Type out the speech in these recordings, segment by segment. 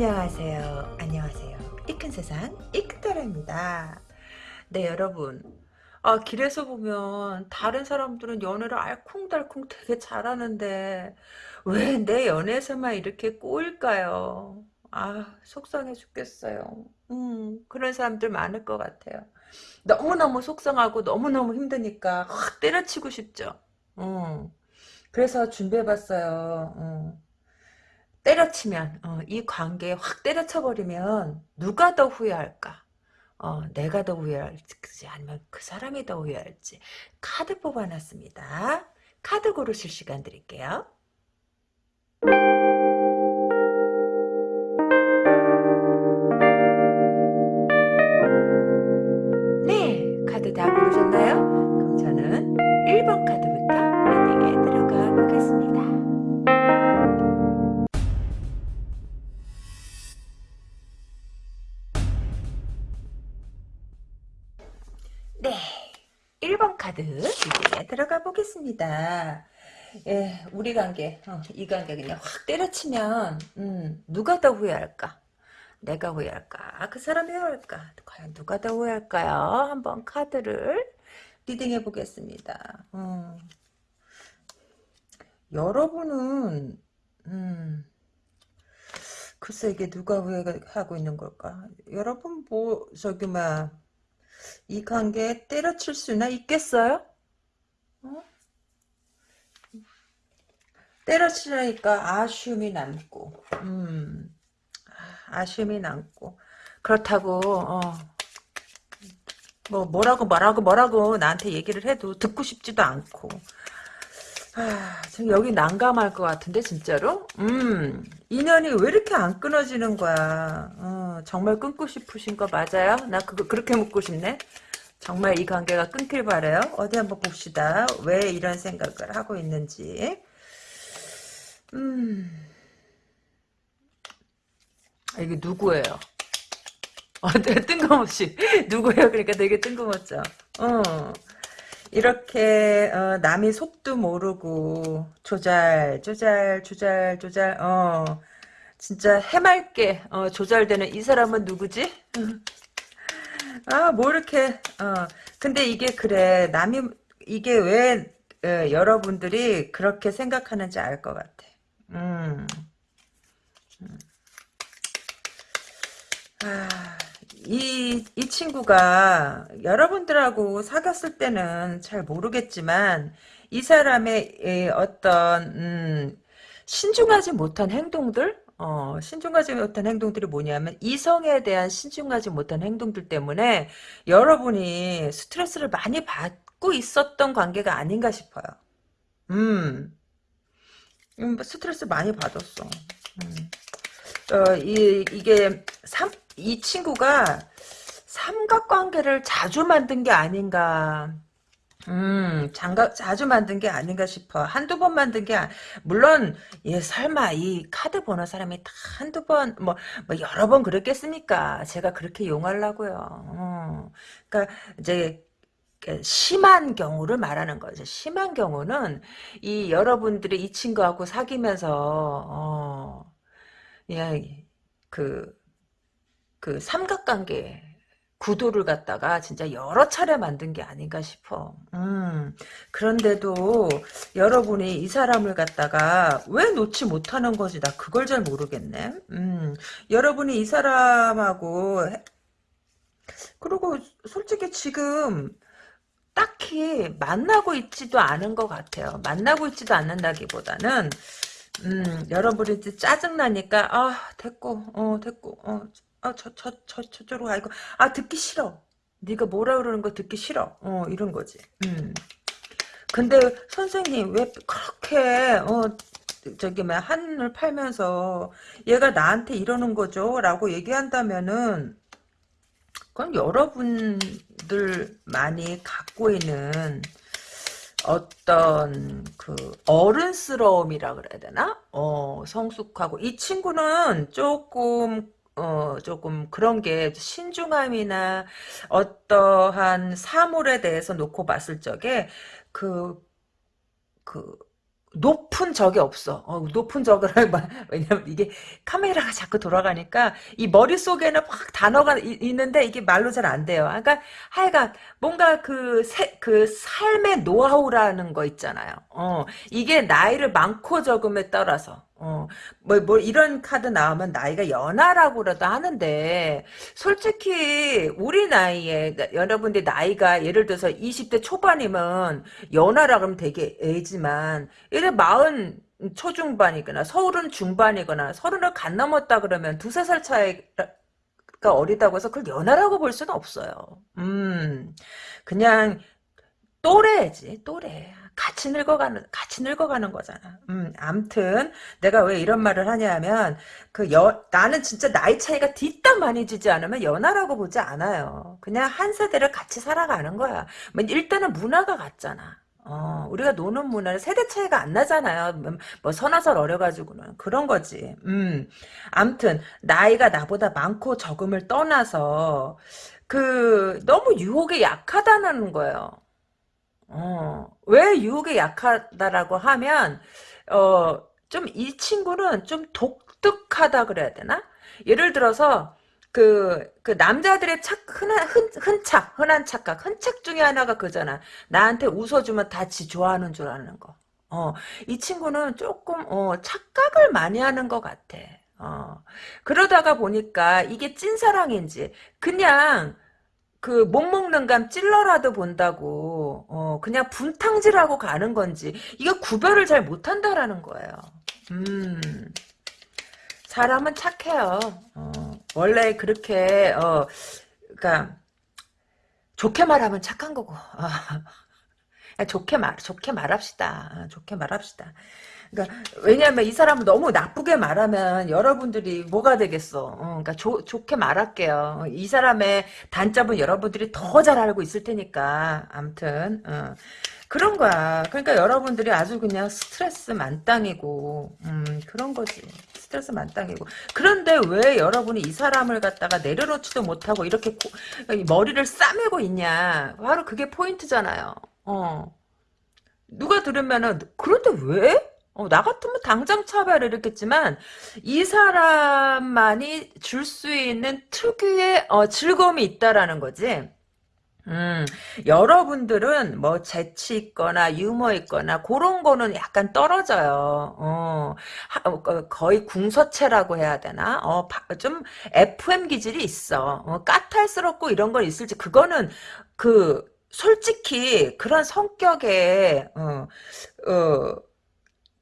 안녕하세요. 안녕하세요. 이큰 세상 이큰따라입니다. 네 여러분 아 길에서 보면 다른 사람들은 연애를 알콩달콩 되게 잘하는데 왜 내 연애에서만 이렇게 꼬일까요? 아 속상해 죽겠어요. 음 그런 사람들 많을 것 같아요. 너무너무 속상하고 너무너무 힘드니까 확 때려치고 싶죠. 음 그래서 준비해봤어요. 음. 때려치면 어, 이 관계에 확 때려쳐버리면 누가 더 후회할까? 어, 내가 더 후회할지 아니면 그 사람이 더 후회할지 카드 뽑아놨습니다. 카드 고르실 시간 드릴게요. 1번 카드 리딩에 들어가 보겠습니다. 예, 우리 관계, 어, 이 관계 그냥 확 때려치면, 음, 누가 더 후회할까? 내가 후회할까? 그 사람이 후회할까? 과연 누가 더 후회할까요? 한번 카드를 리딩해 보겠습니다. 음, 여러분은, 음, 글쎄 이게 누가 후회하고 있는 걸까? 여러분 뭐, 저기, 막, 이 관계에 때려칠 수나 있겠어요? 어? 때려치려니까 아쉬움이 남고, 음, 아쉬움이 남고, 그렇다고, 어, 뭐, 뭐라고, 뭐라고, 뭐라고 나한테 얘기를 해도 듣고 싶지도 않고, 아, 지금 여기 난감할 것 같은데, 진짜로? 음, 인연이 왜 이렇게 안 끊어지는 거야? 어, 정말 끊고 싶으신 거 맞아요? 나 그거 그렇게 묻고 싶네? 정말 이 관계가 끊길 바래요? 어디 한번 봅시다. 왜 이런 생각을 하고 있는지. 음, 아, 이게 누구예요? 어, 뜬금없이. 누구예요? 그러니까 되게 뜬금없죠. 어. 이렇게 어, 남이 속도 모르고 조잘 조잘 조잘 조잘 어 진짜 해맑게 어, 조잘되는 이 사람은 누구지? 아 뭐 이렇게 어 근데 이게 그래 남이 이게 왜 어, 여러분들이 그렇게 생각하는지 알 것 같아. 음. 음. 아. 이, 이 친구가 여러분들하고 사귀었을 때는 잘 모르겠지만 이 사람의 어떤 음, 신중하지 못한 행동들 어, 신중하지 못한 행동들이 뭐냐면 이성에 대한 신중하지 못한 행동들 때문에 여러분이 스트레스를 많이 받고 있었던 관계가 아닌가 싶어요. 음, 음 스트레스 많이 받았어. 음. 어, 이, 이게 삼, 이 친구가 삼각관계를 자주 만든 게 아닌가. 음, 장가, 자주 만든 게 아닌가 싶어. 한두 번 만든 게, 아, 물론, 예, 설마, 이 카드 보는 사람이 다 한두 번, 뭐, 뭐, 여러 번 그랬겠습니까? 제가 그렇게 용하려고요. 어. 그니까, 이제, 그 심한 경우를 말하는 거죠. 심한 경우는, 이 여러분들이 이 친구하고 사귀면서, 어, 예, 그, 그 삼각관계 구도를 갖다가 진짜 여러 차례 만든 게 아닌가 싶어. 음, 그런데도 여러분이 이 사람을 갖다가 왜 놓지 못하는 거지? 나 그걸 잘 모르겠네. 음, 여러분이 이 사람하고 그리고 솔직히 지금 딱히 만나고 있지도 않은 것 같아요. 만나고 있지도 않는다기보다는 음, 여러분이 짜증나니까, 아, 됐고, 어, 됐고, 어, 아, 저, 저, 저, 저쪽으로 가, 이거, 아, 듣기 싫어. 네가 뭐라 그러는 거 듣기 싫어. 어, 이런 거지. 음. 근데, 선생님, 왜 그렇게, 어, 저기, 뭐, 한을 팔면서, 얘가 나한테 이러는 거죠? 라고 얘기한다면은, 그건 여러분들 많이 갖고 있는, 어떤 그 어른스러움이라 그래야 되나? 어 성숙하고 이 친구는 조금 어 조금 그런 게 신중함이나 어떠한 사물에 대해서 놓고 봤을 적에 그 그 높은 적이 없어. 어, 높은 적을 왜냐면 이게 카메라가 자꾸 돌아가니까 이 머릿속에는 확 단어가 이- 있는데 이게 말로 잘 안 돼요. 그러니까 하여간 뭔가 그, 세, 그 삶의 노하우라는 거 있잖아요. 어, 이게 나이를 많고 적음에 따라서 어, 뭐, 뭐, 이런 카드 나오면 나이가 연하라고라도 하는데, 솔직히, 우리 나이에, 여러분들 나이가 예를 들어서 20대 초반이면, 연하라 그러면 되게 애지만, 예를 마흔 초중반이거나, 서른 중반이거나, 서른을 간 넘었다 그러면 두세 살 차이가 어리다고 해서 그걸 연하라고 볼 수는 없어요. 음, 그냥, 또래지, 또래. 같이 늙어가는, 같이 늙어가는 거잖아. 음, 암튼, 내가 왜 이런 말을 하냐면, 그 여, 나는 진짜 나이 차이가 뒷담 많이 지지 않으면 연하라고 보지 않아요. 그냥 한 세대를 같이 살아가는 거야. 뭐 일단은 문화가 같잖아. 어, 우리가 노는 문화는 세대 차이가 안 나잖아요. 뭐, 뭐 서너 살 어려가지고는. 그런 거지. 음, 암튼, 나이가 나보다 많고 적음을 떠나서, 그, 너무 유혹에 약하다는 거예요. 어, 왜 유혹에 약하다라고 하면, 어, 좀 이 친구는 좀 독특하다 그래야 되나? 예를 들어서, 그, 그 남자들의 착, 흔한, 흔, 흔착, 흔한 착각, 흔착 중에 하나가 그잖아. 나한테 웃어주면 다 지 좋아하는 줄 아는 거. 어, 이 친구는 조금, 어, 착각을 많이 하는 것 같아. 어, 그러다가 보니까 이게 찐사랑인지, 그냥, 그 못 먹는 감 찔러라도 본다고 어 그냥 분탕질하고 가는 건지 이거 구별을 잘 못한다라는 거예요. 음 사람은 착해요. 어, 원래 그렇게 어 그러니까 좋게 말하면 착한 거고 아, 좋게 말 좋게 말합시다. 아, 좋게 말합시다. 그러니까 왜냐하면 이 사람을 너무 나쁘게 말하면 여러분들이 뭐가 되겠어. 어, 그러니까 조, 좋게 말할게요. 이 사람의 단점은 여러분들이 더 잘 알고 있을 테니까. 암튼 어. 그런 거야. 그러니까 여러분들이 아주 그냥 스트레스 만땅이고 음, 그런 거지. 스트레스 만땅이고. 그런데 왜 여러분이 이 사람을 갖다가 내려놓지도 못하고 이렇게 고, 머리를 싸매고 있냐. 바로 그게 포인트잖아요. 어. 누가 들으면은 그런데 왜? 어, 나 같으면 당장 차별을 했겠지만 이 사람만이 줄 수 있는 특유의 어, 즐거움이 있다라는 거지. 음, 여러분들은 뭐 재치 있거나 유머 있거나 그런 거는 약간 떨어져요. 어, 하, 어, 거- 거의 궁서체라고 해야 되나? 어, 바- 좀 FM 기질이 있어. 어, 까탈스럽고 이런 건 있을지 그거는 그 솔직히 그런 성격에 어, 어,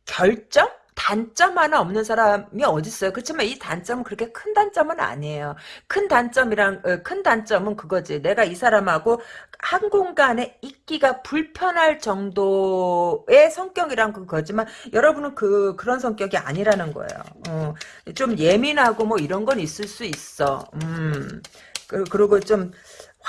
결점? 단점 하나 없는 사람이 어딨어요. 그렇지만 이 단점은 그렇게 큰 단점은 아니에요. 큰 단점이랑 어, 큰 단점은 그거지. 내가 이 사람하고 한 공간에 있기가 불편할 정도의 성격이란 그거지만 여러분은 그 그런 성격이 아니라는 거예요. 어, 좀 예민하고 뭐 이런 건 있을 수 있어. 음. 그- 그리고 좀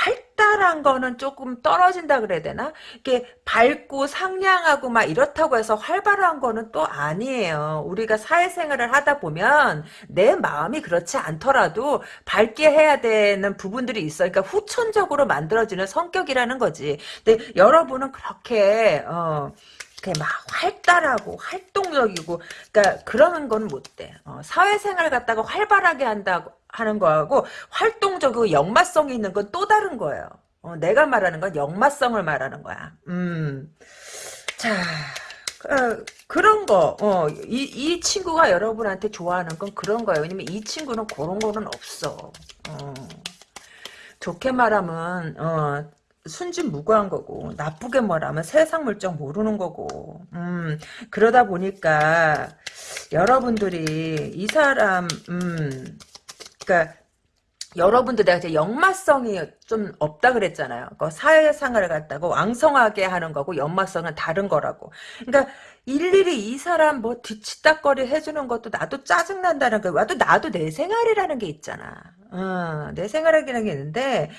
활 달한 거는 조금 떨어진다 그래야 되나? 이게 밝고 상냥하고 막 이렇다고 해서 활발한 거는 또 아니에요. 우리가 사회생활을 하다 보면 내 마음이 그렇지 않더라도 밝게 해야 되는 부분들이 있어. 그러니까 후천적으로 만들어지는 성격이라는 거지. 근데 여러분은 그렇게 어 막 활달하고 활동적이고 그러니까 그러는 건못 돼. 어, 사회생활 갖다가 활발하게 한다고 하는 거하고 활동적이고 역마성이 있는 건 또 다른 거예요. 어, 내가 말하는 건 역마성을 말하는 거야. 음. 자, 어, 그런 거, 어, 이, 이 친구가 여러분한테 좋아하는 건 그런 거예요. 왜냐면 이 친구는 그런 거는 없어. 어. 좋게 말하면, 어, 순진무구한 거고, 나쁘게 말하면 세상 물정 모르는 거고, 음, 그러다 보니까, 여러분들이 이 사람, 음, 그니까, 여러분들 내가 역마성이 좀 없다 그랬잖아요. 그 사회생활을 갖다가 왕성하게 하는 거고 역마성은 다른 거라고. 그러니까 일일이 이 사람 뭐 뒤치다거리 해주는 것도 나도 짜증난다는 거. 와도 나도 내 생활이라는 게 있잖아. 어, 내 생활이라는 게 있는데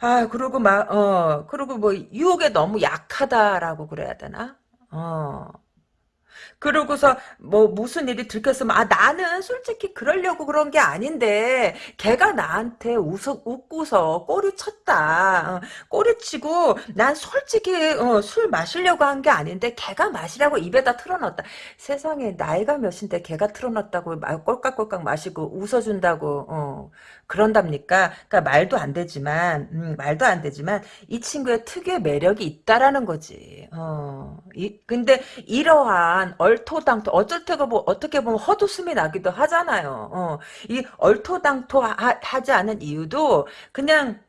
아 그리고 막 어 그리고 뭐 유혹에 너무 약하다라고 그래야 되나? 어 그러고서 뭐 무슨 일이 들켰으면 아 나는 솔직히 그러려고 그런 게 아닌데 걔가 나한테 웃어 웃고서 꼬리 쳤다. 어, 꼬리 치고 난 솔직히 어, 술 마시려고 한 게 아닌데 걔가 마시라고 입에다 틀어놨다. 세상에 나이가 몇인데 걔가 틀어놨다고 막 꼴깍꼴깍 마시고 웃어준다고 어, 그런답니까? 그러니까 말도 안 되지만 음, 말도 안 되지만 이 친구의 특유의 매력이 있다라는 거지. 어, 이, 근데 이러한 얼토당토 어쩔 때가 뭐 어떻게 보면 헛웃음이 나기도 하잖아요. 어, 이 얼토당토 하, 지 않은 이유도 그냥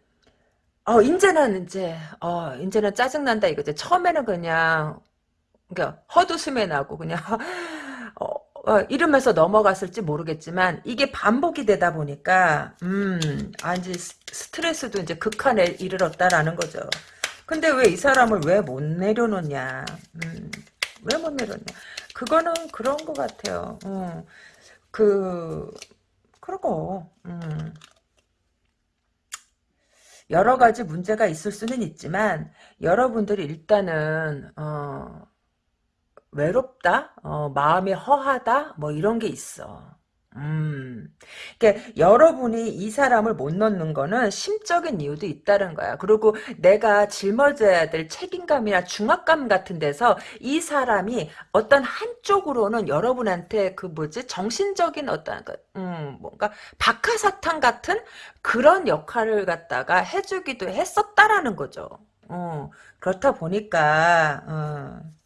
어 이제는 이제 어 이제는 짜증 난다 이거지. 처음에는 그냥 그러니까 헛웃음이 나고 그냥 어, 어, 이러면서 넘어갔을지 모르겠지만 이게 반복이 되다 보니까 음, 아 이제 스트레스도 이제 극한에 이르렀다라는 거죠. 근데 왜 이 사람을 왜 못 내려놓냐? 음, 왜 못 내려놓냐? 그거는 그런 것 같아요. 어, 그 그러고 음. 여러 가지 문제가 있을 수는 있지만 여러분들이 일단은 어, 외롭다, 어, 마음이 허하다, 뭐 이런 게 있어. 음, 그러니까 여러분이 이 사람을 못 넣는 거는 심적인 이유도 있다는 거야. 그리고 내가 짊어져야 될 책임감이나 중압감 같은 데서 이 사람이 어떤 한쪽으로는 여러분한테 그 뭐지 정신적인 어떤 그, 음, 뭔가 박하사탕 같은 그런 역할을 갖다가 해주기도 했었다라는 거죠. 어, 그렇다 보니까 어.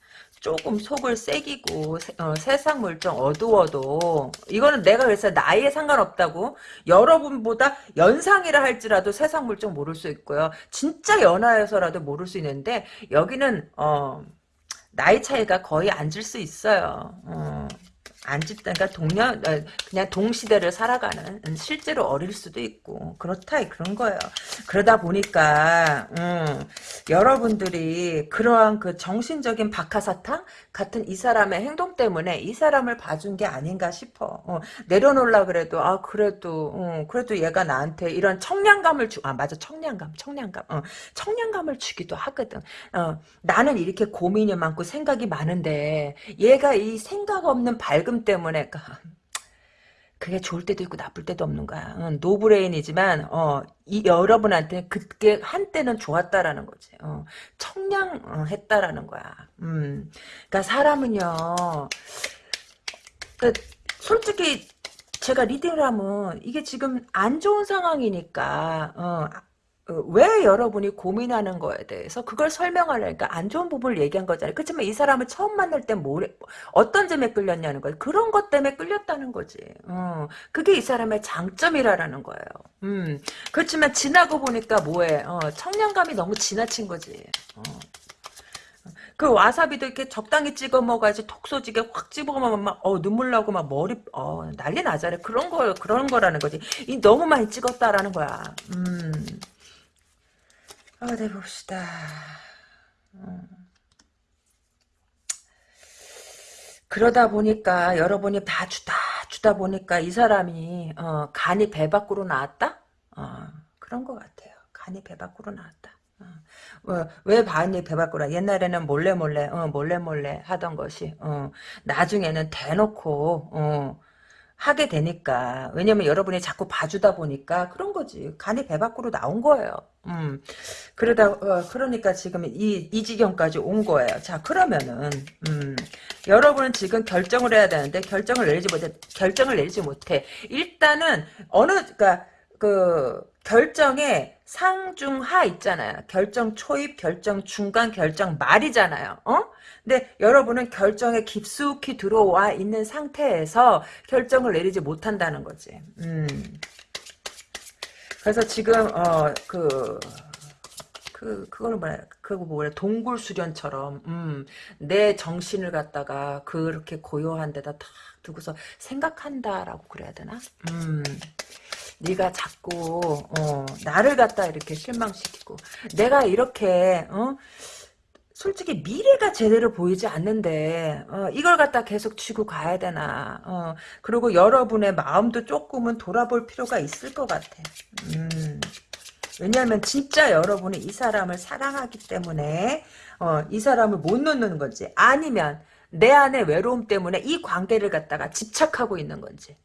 조금 속을 새기고 어, 세상 물정 어두워도 이거는 내가 그래서 나이에 상관없다고 여러분보다 연상이라 할지라도 세상 물정 모를 수 있고요. 진짜 연하여서라도 모를 수 있는데 여기는 어, 나이 차이가 거의 앉을 수 있어요. 어. 안 집다, 그러니까 동년, 어, 그냥 동시대를 살아가는, 음, 실제로 어릴 수도 있고, 그렇다, 그런 거예요. 그러다 보니까, 음, 여러분들이 그러한 그 정신적인 박하사탕 같은 이 사람의 행동 때문에 이 사람을 봐준 게 아닌가 싶어. 어, 내려놓으려 그래도, 아, 그래도, 어, 그래도 얘가 나한테 이런 청량감을 주, 아, 맞아, 청량감, 청량감, 어, 청량감을 주기도 하거든. 어, 나는 이렇게 고민이 많고 생각이 많은데, 얘가 이 생각 없는 밝은 기름 때문에 그게 좋을 때도 있고 나쁠 때도 없는 거야. 응, no brain이지만 어, 이 여러분한테 그게 한때는 좋았다라는 거지. 어, 청량했다라는 거야. 음, 그러니까 사람은요. 그 솔직히 제가 reading을 하면 이게 지금 안 좋은 상황이니까 어, 어, 왜 여러분이 고민하는 거에 대해서 그걸 설명하려니까 안 좋은 부분을 얘기한 거잖아요. 그렇지만 이 사람을 처음 만날 때 뭐, 어떤 점에 끌렸냐는 거예요. 그런 것 때문에 끌렸다는 거지. 어, 그게 이 사람의 장점이라는 거예요. 음, 그렇지만 지나고 보니까 뭐해. 어, 청량감이 너무 지나친 거지. 어. 그 와사비도 이렇게 적당히 찍어 먹어야지 톡 쏘지게 확 집어 먹으면 막, 어, 눈물 나고 막 머리, 어, 난리 나잖아요. 그런 거, 그런 거라는 거지. 이 너무 많이 찍었다라는 거야. 음. 어디 봅시다. 어. 그러다 보니까 여러분이 다 주다 주다 보니까 이 사람이 어, 간이 배 밖으로 나왔다? 어, 그런 것 같아요. 간이 배 밖으로 나왔다. 어, 어왜 반이 배 밖으로 옛날에는 몰래 몰래 어, 몰래 몰래 하던 것이 어, 나중에는 대놓고 어, 하게 되니까. 왜냐면 여러분이 자꾸 봐주다 보니까 그런 거지. 간이 배 밖으로 나온 거예요. 음. 그러다 어, 그러니까 지금 이, 이 지경까지 온 거예요. 자 그러면은 음. 여러분은 지금 결정을 해야 되는데 결정을 내리지 못해 결정을 내리지 못해. 일단은 어느 그러니까 그 결정에 상중하 있잖아요. 결정 초입 결정 중간 결정 말이잖아요. 어 근데 여러분은 결정에 깊숙이 들어와 있는 상태에서 결정을 내리지 못한다는 거지. 음. 그래서 지금 어그 그 그거는 뭐야 그거 뭐래 동굴 수련처럼 음, 내 정신을 갖다가 그렇게 고요한 데다 탁 두고서 생각한다라고 그래야 되나? 음. 네가 자꾸 어, 나를 갖다 이렇게 실망시키고 내가 이렇게 어? 솔직히 미래가 제대로 보이지 않는데 어, 이걸 갖다 계속 쥐고 가야 되나 어, 그리고 여러분의 마음도 조금은 돌아볼 필요가 있을 것 같아 음, 왜냐하면 진짜 여러분이 이 사람을 사랑하기 때문에 어, 이 사람을 못 놓는 거지 아니면 내 안의 외로움 때문에 이 관계를 갖다가 집착하고 있는 건지.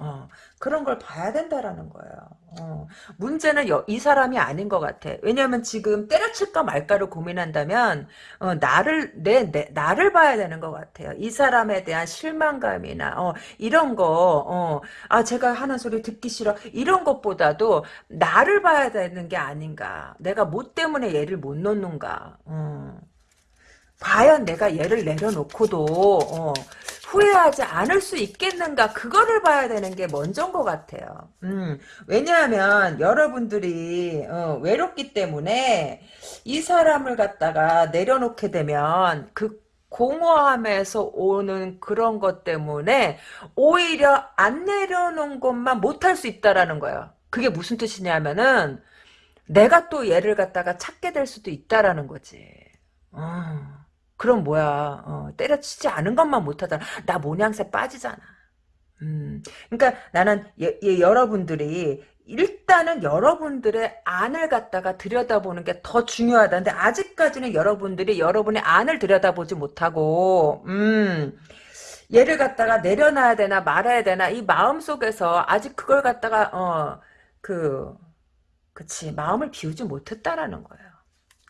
어, 그런 걸 봐야 된다라는 거예요. 어, 문제는 여, 이 사람이 아닌 것 같아. 왜냐면 지금 때려칠까 말까를 고민한다면 어, 나를 내, 내 나를 봐야 되는 것 같아요. 이 사람에 대한 실망감이나 어, 이런 거, 어, 아 제가 하는 소리 듣기 싫어 이런 것보다도 나를 봐야 되는 게 아닌가. 내가 뭐 때문에 얘를 못 놓는가. 어. 과연 내가 얘를 내려놓고도 어, 후회하지 않을 수 있겠는가 그거를 봐야 되는 게 먼저인 것 같아요. 음, 왜냐하면 여러분들이 어, 외롭기 때문에 이 사람을 갖다가 내려놓게 되면 그 공허함에서 오는 그런 것 때문에 오히려 안 내려놓은 것만 못할 수 있다라는 거예요. 그게 무슨 뜻이냐면은 내가 또 얘를 갖다가 찾게 될 수도 있다라는 거지. 어. 그럼 뭐야? 어, 때려치지 않은 것만 못하잖아. 나 모양새 빠지잖아. 음, 그러니까 나는 예, 예, 여러분들이 일단은 여러분들의 안을 갖다가 들여다보는 게 더 중요하다 근데 아직까지는 여러분들이 여러분의 안을 들여다보지 못하고 음, 얘를 갖다가 내려놔야 되나 말아야 되나 이 마음 속에서 아직 그걸 갖다가 어 그 그치 마음을 비우지 못했다라는 거예요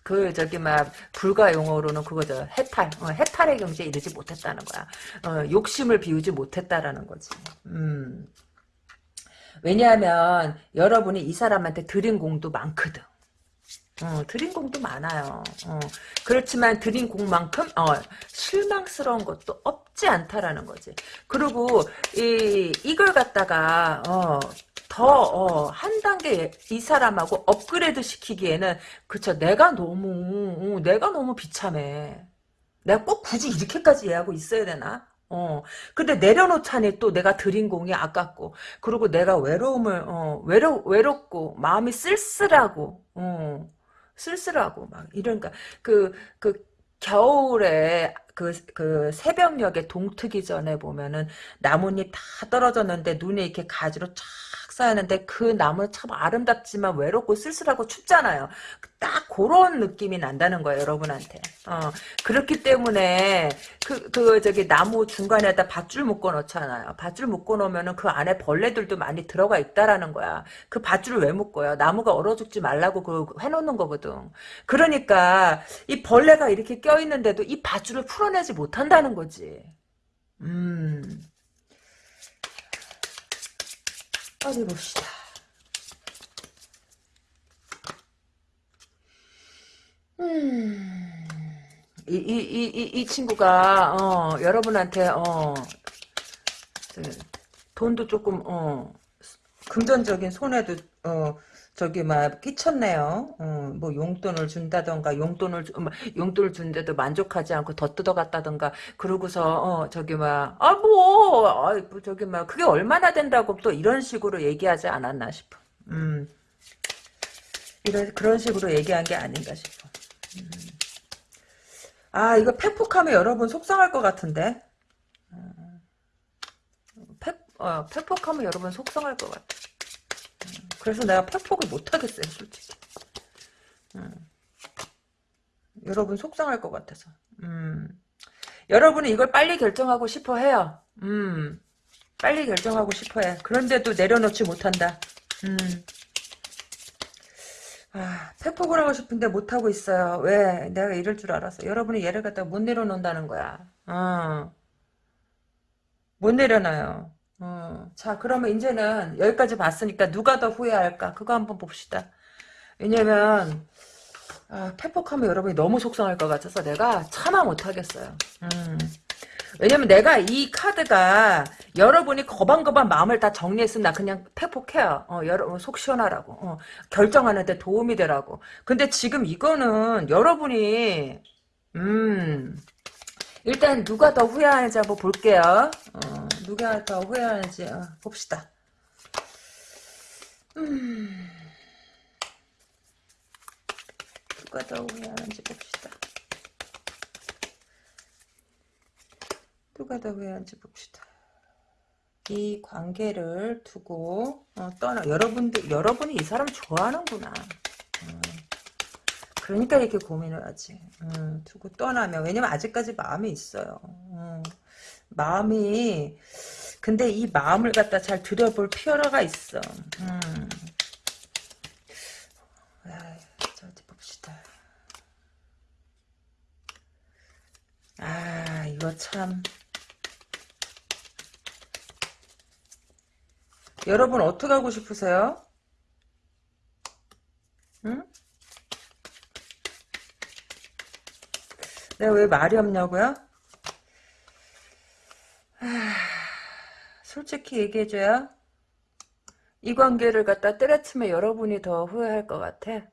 그 저기 막 불가 용어로는 그거죠 해탈 어, 해탈의 경지에 이르지 못했다는 거야. 어, 욕심을 비우지 못했다라는 거지. 음. 왜냐하면 여러분이 이 사람한테 드린 공도 많거든. 어, 드린 공도 많아요. 어, 그렇지만 드린 공만큼 어, 실망스러운 것도 없지 않다라는 거지. 그리고 이 이걸 갖다가 어, 더한 어, 단계 이 사람하고 업그레이드 시키기에는 그쵸 내가 너무 어, 내가 너무 비참해. 내가 꼭 굳이 이렇게까지 얘하고 있어야 되나? 어. 근데 내려놓자니 또 내가 드린 공이 아깝고, 그리고 내가 외로움을, 어, 외로, 외롭고, 마음이 쓸쓸하고, 어, 쓸쓸하고, 막, 이런가. 그, 그, 겨울에 그, 그 새벽녘에 동트기 전에 보면은 나뭇잎 다 떨어졌는데 눈에 이렇게 가지로 쫙 쌓였는데 그 나무는 참 아름답지만 외롭고 쓸쓸하고 춥잖아요. 딱 그런 느낌이 난다는 거예요, 여러분한테. 어, 그렇기 때문에 그, 그 저기 나무 중간에다 밧줄 묶어 놓잖아요. 밧줄 묶어 놓으면은 그 안에 벌레들도 많이 들어가 있다라는 거야. 그 밧줄을 왜 묶어요? 나무가 얼어 죽지 말라고 그 해놓는 거거든. 그러니까 이 벌레가 이렇게 껴 있는데도 이 밧줄을 풀어내지 못한다는 거지. 음. 어디 봅시다. 음, 이, 이, 이, 이, 이 친구가, 어, 여러분한테, 어, 돈도 조금, 어, 금전적인 손해도, 어, 저기 막 끼쳤네요. 어, 뭐 용돈을 준다던가 용돈을 뭐 용돈을 준데도 만족하지 않고 더 뜯어갔다던가 그러고서 어, 저기 막아뭐 아, 뭐 저기 막 그게 얼마나 된다고 또 이런 식으로 얘기하지 않았나 싶어. 음. 이런 그런 식으로 얘기한 게 아닌가 싶어. 음. 아 이거 팩폭하면 여러분 속상할 것 같은데. 어, 팩, 어, 팩폭하면 여러분 속상할 것 같아. 그래서 내가 팩폭을 못하겠어요, 솔직히. 음. 여러분 속상할 것 같아서. 음. 여러분은 이걸 빨리 결정하고 싶어 해요. 음. 빨리 결정하고 싶어 해. 그런데도 내려놓지 못한다. 음. 아, 팩폭을 하고 싶은데 못하고 있어요. 왜? 내가 이럴 줄 알았어. 여러분이 얘를 갖다가 못 내려놓는다는 거야. 어. 못 내려놔요. 어, 자, 그러면 이제는 여기까지 봤으니까 누가 더 후회할까? 그거 한번 봅시다. 왜냐면, 아, 패폭하면 여러분이 너무 속상할 것 같아서 내가 참아 못하겠어요. 음. 왜냐면 내가 이 카드가 여러분이 거반거반 마음을 다 정리했으면 나 그냥 패폭해요. 어, 여러분 속 시원하라고. 어, 결정하는데 도움이 되라고. 근데 지금 이거는 여러분이 음 일단 누가 더 후회하는지 한번 볼게요. 어, 누가 더 후회하는지 어, 봅시다. 음, 누가 더 후회하는지 봅시다. 누가 더 후회하는지 봅시다. 이 관계를 두고 어, 떠나 여러분들 여러분이 이 사람 좋아하는구나. 어. 그러니까 이렇게 고민을 하지. 음, 두고 떠나면 왜냐면 아직까지 마음이 있어요. 음, 마음이 근데 이 마음을 갖다 잘 들여볼 필요가 있어. 음. 자, 어디 봅시다. 아, 이거 참. 여러분 어떻게 하고 싶으세요? 응? 내가 왜 말이 없냐고요? 아, 솔직히 얘기해줘요. 이 관계를 갖다 때려치면 여러분이 더 후회할 것 같아.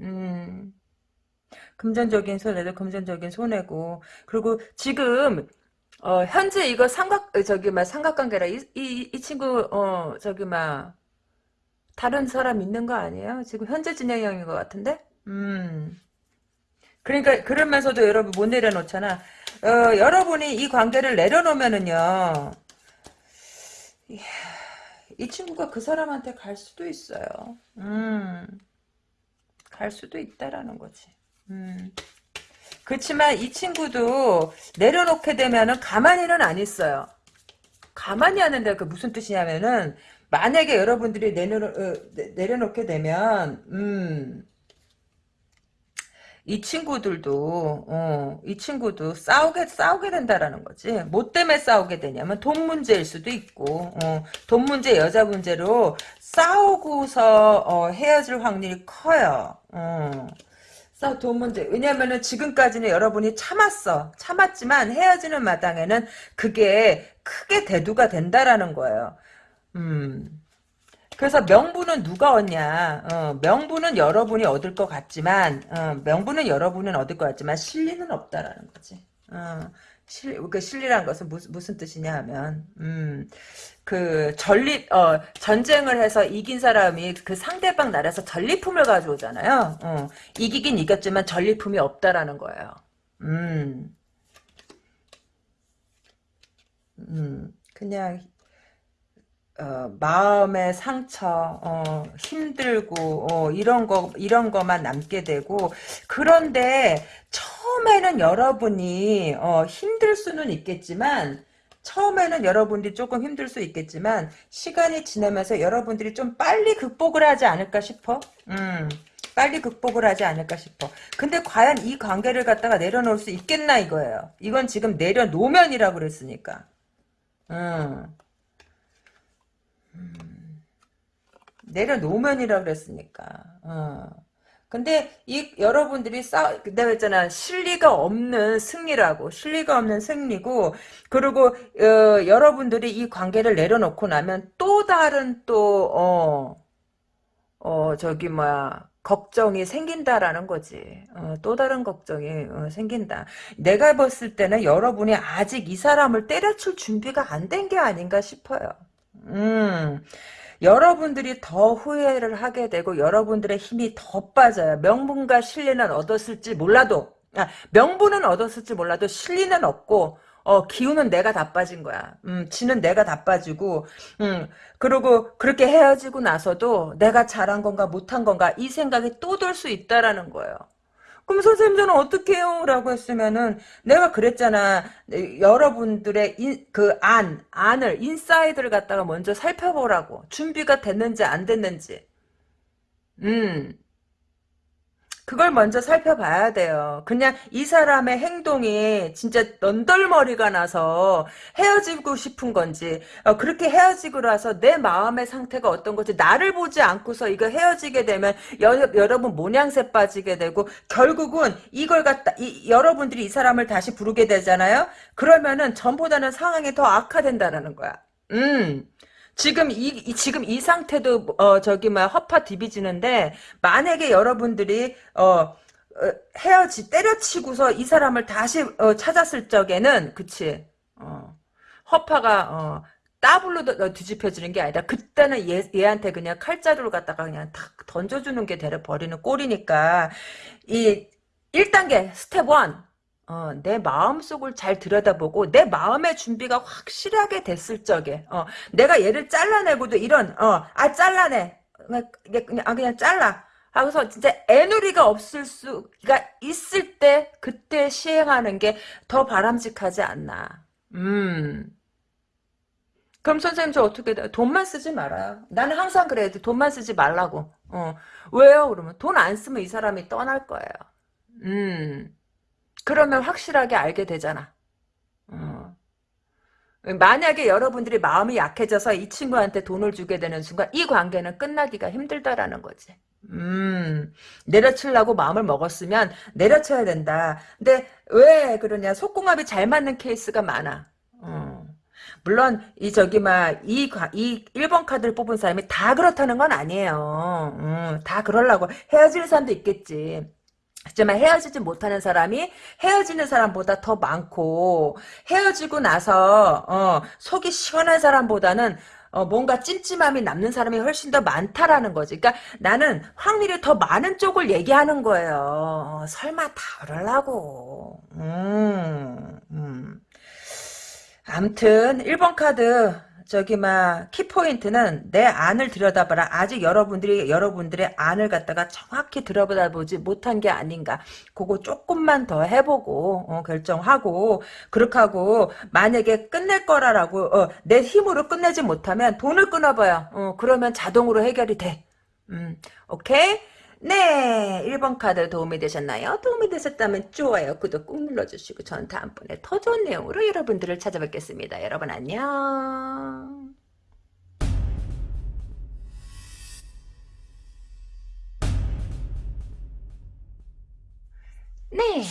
음, 금전적인 손해도 금전적인 손해고. 그리고 지금, 어, 현재 이거 삼각, 어, 저기, 막, 삼각관계라, 이, 이, 이 친구, 어, 저기, 막, 다른 사람 있는 거 아니에요? 지금 현재 진행형인 것 같은데? 음. 그러니까, 그러면서도 여러분 못 내려놓잖아. 어, 여러분이 이 관계를 내려놓으면은요, 이 친구가 그 사람한테 갈 수도 있어요. 음. 갈 수도 있다라는 거지. 음. 그렇지만 이 친구도 내려놓게 되면은 가만히는 안 있어요. 가만히 하는데 그 무슨 뜻이냐면은 만약에 여러분들이 내려 어, 내려놓게 되면 음. 이 친구들도 어, 이 친구도 싸우게 싸우게 된다라는 거지. 뭐 때문에 싸우게 되냐면 돈 문제일 수도 있고 어, 돈 문제 여자 문제로 싸우고서 어, 헤어질 확률이 커요. 어. 싸우 돈 문제. 왜냐면은 지금까지는 여러분이 참았어. 참았지만 헤어지는 마당에는 그게 크게 대두가 된다라는 거예요. 음. 그래서 명분은 누가 얻냐? 어, 명분은 여러분이 얻을 것 같지만 어, 명분은 여러분은 얻을 것 같지만 실리는 없다라는 거지. 어, 실, 그 실리란 것은 무슨, 무슨 뜻이냐 하면 음, 그 전립 어, 전쟁을 해서 이긴 사람이 그 상대방 나라에서 전리품을 가져오잖아요. 어, 이기긴 이겼지만 전리품이 없다라는 거예요. 음, 음, 그냥 어, 마음의 상처, 어, 힘들고 어, 이런 거 이런 거만 남게 되고 그런데 처음에는 여러분이 어, 힘들 수는 있겠지만 처음에는 여러분들이 조금 힘들 수 있겠지만 시간이 지나면서 여러분들이 좀 빨리 극복을 하지 않을까 싶어. 음. 빨리 극복을 하지 않을까 싶어. 근데 과연 이 관계를 갖다가 내려놓을 수 있겠나 이거예요. 이건 지금 내려놓으면이라고 그랬으니까. 음. 내려놓으면이라 그랬으니까. 어. 근데 이 여러분들이 싸 내가 했잖아 실리가 없는 승리라고 실리가 없는 승리고 그리고 어, 여러분들이 이 관계를 내려놓고 나면 또 다른 또어어 어, 저기 뭐야 걱정이 생긴다라는 거지. 어, 또 다른 걱정이 어, 생긴다. 내가 봤을 때는 여러분이 아직 이 사람을 때려칠 준비가 안 된 게 아닌가 싶어요. 음. 여러분들이 더 후회를 하게 되고 여러분들의 힘이 더 빠져요. 명분과 신뢰는 얻었을지 몰라도 아, 명분은 얻었을지 몰라도 신뢰는 없고 어, 기운은 내가 다 빠진 거야. 음, 지는 내가 다 빠지고, 음, 그리고 그렇게 헤어지고 나서도 내가 잘한 건가 못한 건가 이 생각이 또 들 수 있다라는 거예요. 그럼 선생님 저는 어떻게 해요? 라고 했으면은 내가 그랬잖아. 여러분들의 인, 그 안, 안을 inside를 갖다가 먼저 살펴보라고. 준비가 됐는지 안 됐는지. 음. 그걸 먼저 살펴봐야 돼요. 그냥 이 사람의 행동이 진짜 넌덜머리가 나서 헤어지고 싶은 건지 어, 그렇게 헤어지고 나서 내 마음의 상태가 어떤 건지 나를 보지 않고서 이거 헤어지게 되면 여, 러분 모양새 빠지게 되고 결국은 이걸 갖다 이, 여러분들이 이 사람을 다시 부르게 되잖아요. 그러면은 전보다는 상황이 더 악화된다라는 거야. 음. 지금 이, 이, 지금 이 상태도 어 저기 막 허파 디비지는데 만약에 여러분들이 어, 어 헤어지 때려치고서 이 사람을 다시 어, 찾았을 적에는 그치? 어 허파가 어 따블로 뒤집혀지는 게 아니라 그때는 얘, 얘한테 그냥 칼자루를 갖다가 그냥 탁 던져주는 게 되려 버리는 꼴이니까 이 1단계 스텝 1 어, 내 마음속을 잘 들여다보고 내 마음의 준비가 확실하게 됐을 적에 어, 내가 얘를 잘라내고도 이런 어, 아 잘라내 그냥, 그냥 아 그냥 잘라 하고서 진짜 에누리가 없을 수가 있을 때 그때 시행하는 게 더 바람직하지 않나. 음. 그럼 선생님 저 어떻게? 돈만 쓰지 말아요. 나는 항상 그래야 돼. 돈만 쓰지 말라고. 어. 왜요? 그러면 돈 안 쓰면 이 사람이 떠날 거예요. 음. 그러면 확실하게 알게 되잖아. 어. 만약에 여러분들이 마음이 약해져서 이 친구한테 돈을 주게 되는 순간 이 관계는 끝나기가 힘들다라는 거지. 음, 내려치려고 마음을 먹었으면 내려쳐야 된다. 근데 왜 그러냐? 속궁합이 잘 맞는 케이스가 많아. 어. 물론 이 저기 막이이 이 1번 카드를 뽑은 사람이 다 그렇다는 건 아니에요. 음, 다 그러려고 헤어지는 사람도 있겠지. 하지만 헤어지지 못하는 사람이 헤어지는 사람보다 더 많고 헤어지고 나서 어, 속이 시원한 사람보다는 어, 뭔가 찜찜함이 남는 사람이 훨씬 더 많다라는 거지. 그러니까 나는 확률이 더 많은 쪽을 얘기하는 거예요. 어, 설마 다 그러려고. 음, 음. 암튼 1번 카드 저기 막 키포인트는 내 안을 들여다봐라. 아직 여러분들이 여러분들의 안을 갖다가 정확히 들여다보지 못한 게 아닌가. 그거 조금만 더 해보고 어, 결정하고 그렇게 하고 만약에 끝낼 거라라고 어, 내 힘으로 끝내지 못하면 돈을 끊어봐요. 어, 그러면 자동으로 해결이 돼. 음, 오케이? 네, 1번 카드 도움이 되셨나요? 도움이 되셨다면 좋아요, 구독 꾹 눌러주시고 전 다음번에 더 좋은 내용으로 여러분들을 찾아뵙겠습니다. 여러분 안녕. 네,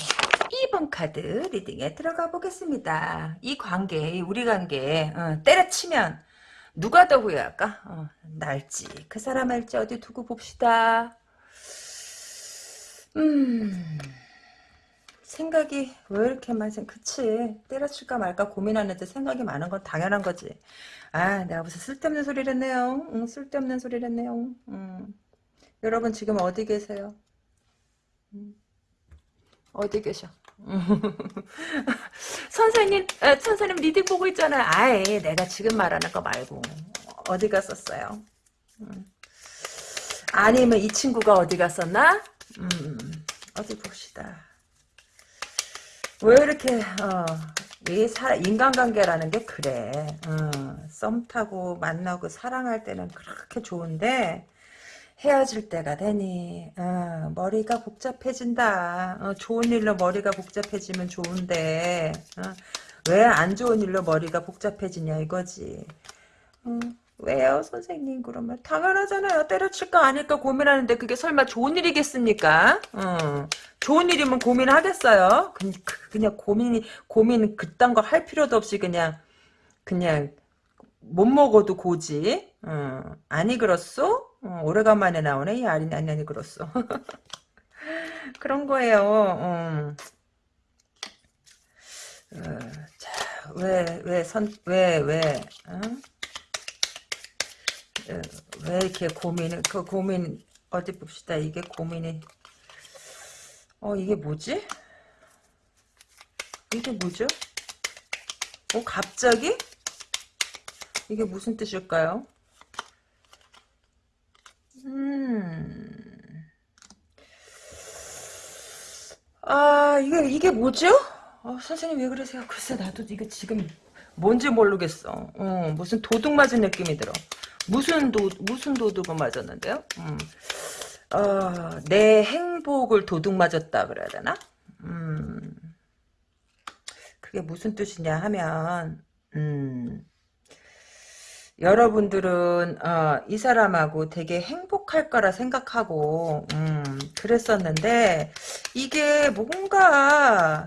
2번 카드 리딩에 들어가 보겠습니다. 이 관계, 우리 관계 어, 때려치면 누가 더 후회할까? 어, 날지 그 사람 할지 어디 두고 봅시다. 음, 생각이 왜 이렇게 많지? 그치. 때려칠까 말까 고민하는데 생각이 많은 건 당연한 거지. 아, 내가 무슨 쓸데없는 소리를 했네요. 응, 쓸데없는 소리를 했네요. 음. 여러분 지금 어디 계세요? 음. 어디 계셔? 선생님, 아, 선생님 reading 보고 있잖아요. 아예 내가 지금 말하는 거 말고 어디 갔었어요? 음. 아니면 이 친구가 어디 갔었나? 음, 어디 봅시다. 왜 이렇게 어, 이 사, 인간관계라는 게 그래. 어, 썸 타고 만나고 사랑할 때는 그렇게 좋은데 헤어질 때가 되니 어, 머리가 복잡해진다. 어, 좋은 일로 머리가 복잡해지면 좋은데 어, 왜안 좋은 일로 머리가 복잡해지냐 이거지. 어, 왜요 선생님? 그러면 당연하잖아요. 때려칠까 아닐까 고민하는데 그게 설마 좋은 일이겠습니까? 어. 좋은 일이면 고민하겠어요. 그, 그, 그냥 고민이 고민 그딴 거 할 필요도 없이 그냥 그냥 못 먹어도 고지. 어. 아니 그렇소? 어, 오래간만에 나오네 이 아니 아니 아니 그렇소. 그런 거예요. 어. 어, 자, 왜, 왜, 선, 왜, 왜, 어? 왜 이렇게 고민을 그 고민 어디 봅시다. 이게 고민이. 어 이게 뭐지? 이게 뭐죠? 어 갑자기? 이게 무슨 뜻일까요? 음아 이게 이게 뭐죠? 어, 선생님 왜 그러세요? 글쎄 나도 이거 지금 뭔지 모르겠어 어, 무슨 도둑 맞은 느낌이 들어 무슨 도 무슨 도둑을 맞았는데요? 음. 어, 내 행복을 도둑 맞았다 그래야 되나? 음. 그게 무슨 뜻이냐 하면 음. 여러분들은 어, 이 사람하고 되게 행복할 거라 생각하고 음, 그랬었는데 이게 뭔가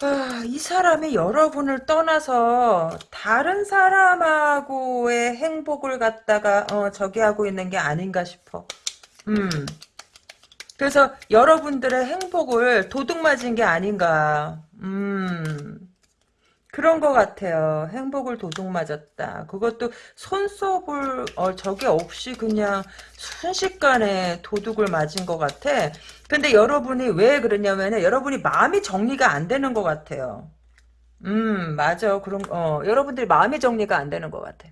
아, 이 사람이 여러분을 떠나서 다른 사람하고의 행복을 갖다가 어, 저기 하고 있는 게 아닌가 싶어. 음. 그래서 여러분들의 행복을 도둑 맞은 게 아닌가. 음. 그런 것 같아요. 행복을 도둑 맞았다. 그것도 손톱을 어, 저게 없이 그냥 순식간에 도둑을 맞은 것 같아. 근데 여러분이 왜 그러냐면은 여러분이 마음이 정리가 안 되는 것 같아요. 음 맞아. 그런 어 여러분들이 마음이 정리가 안 되는 것 같아.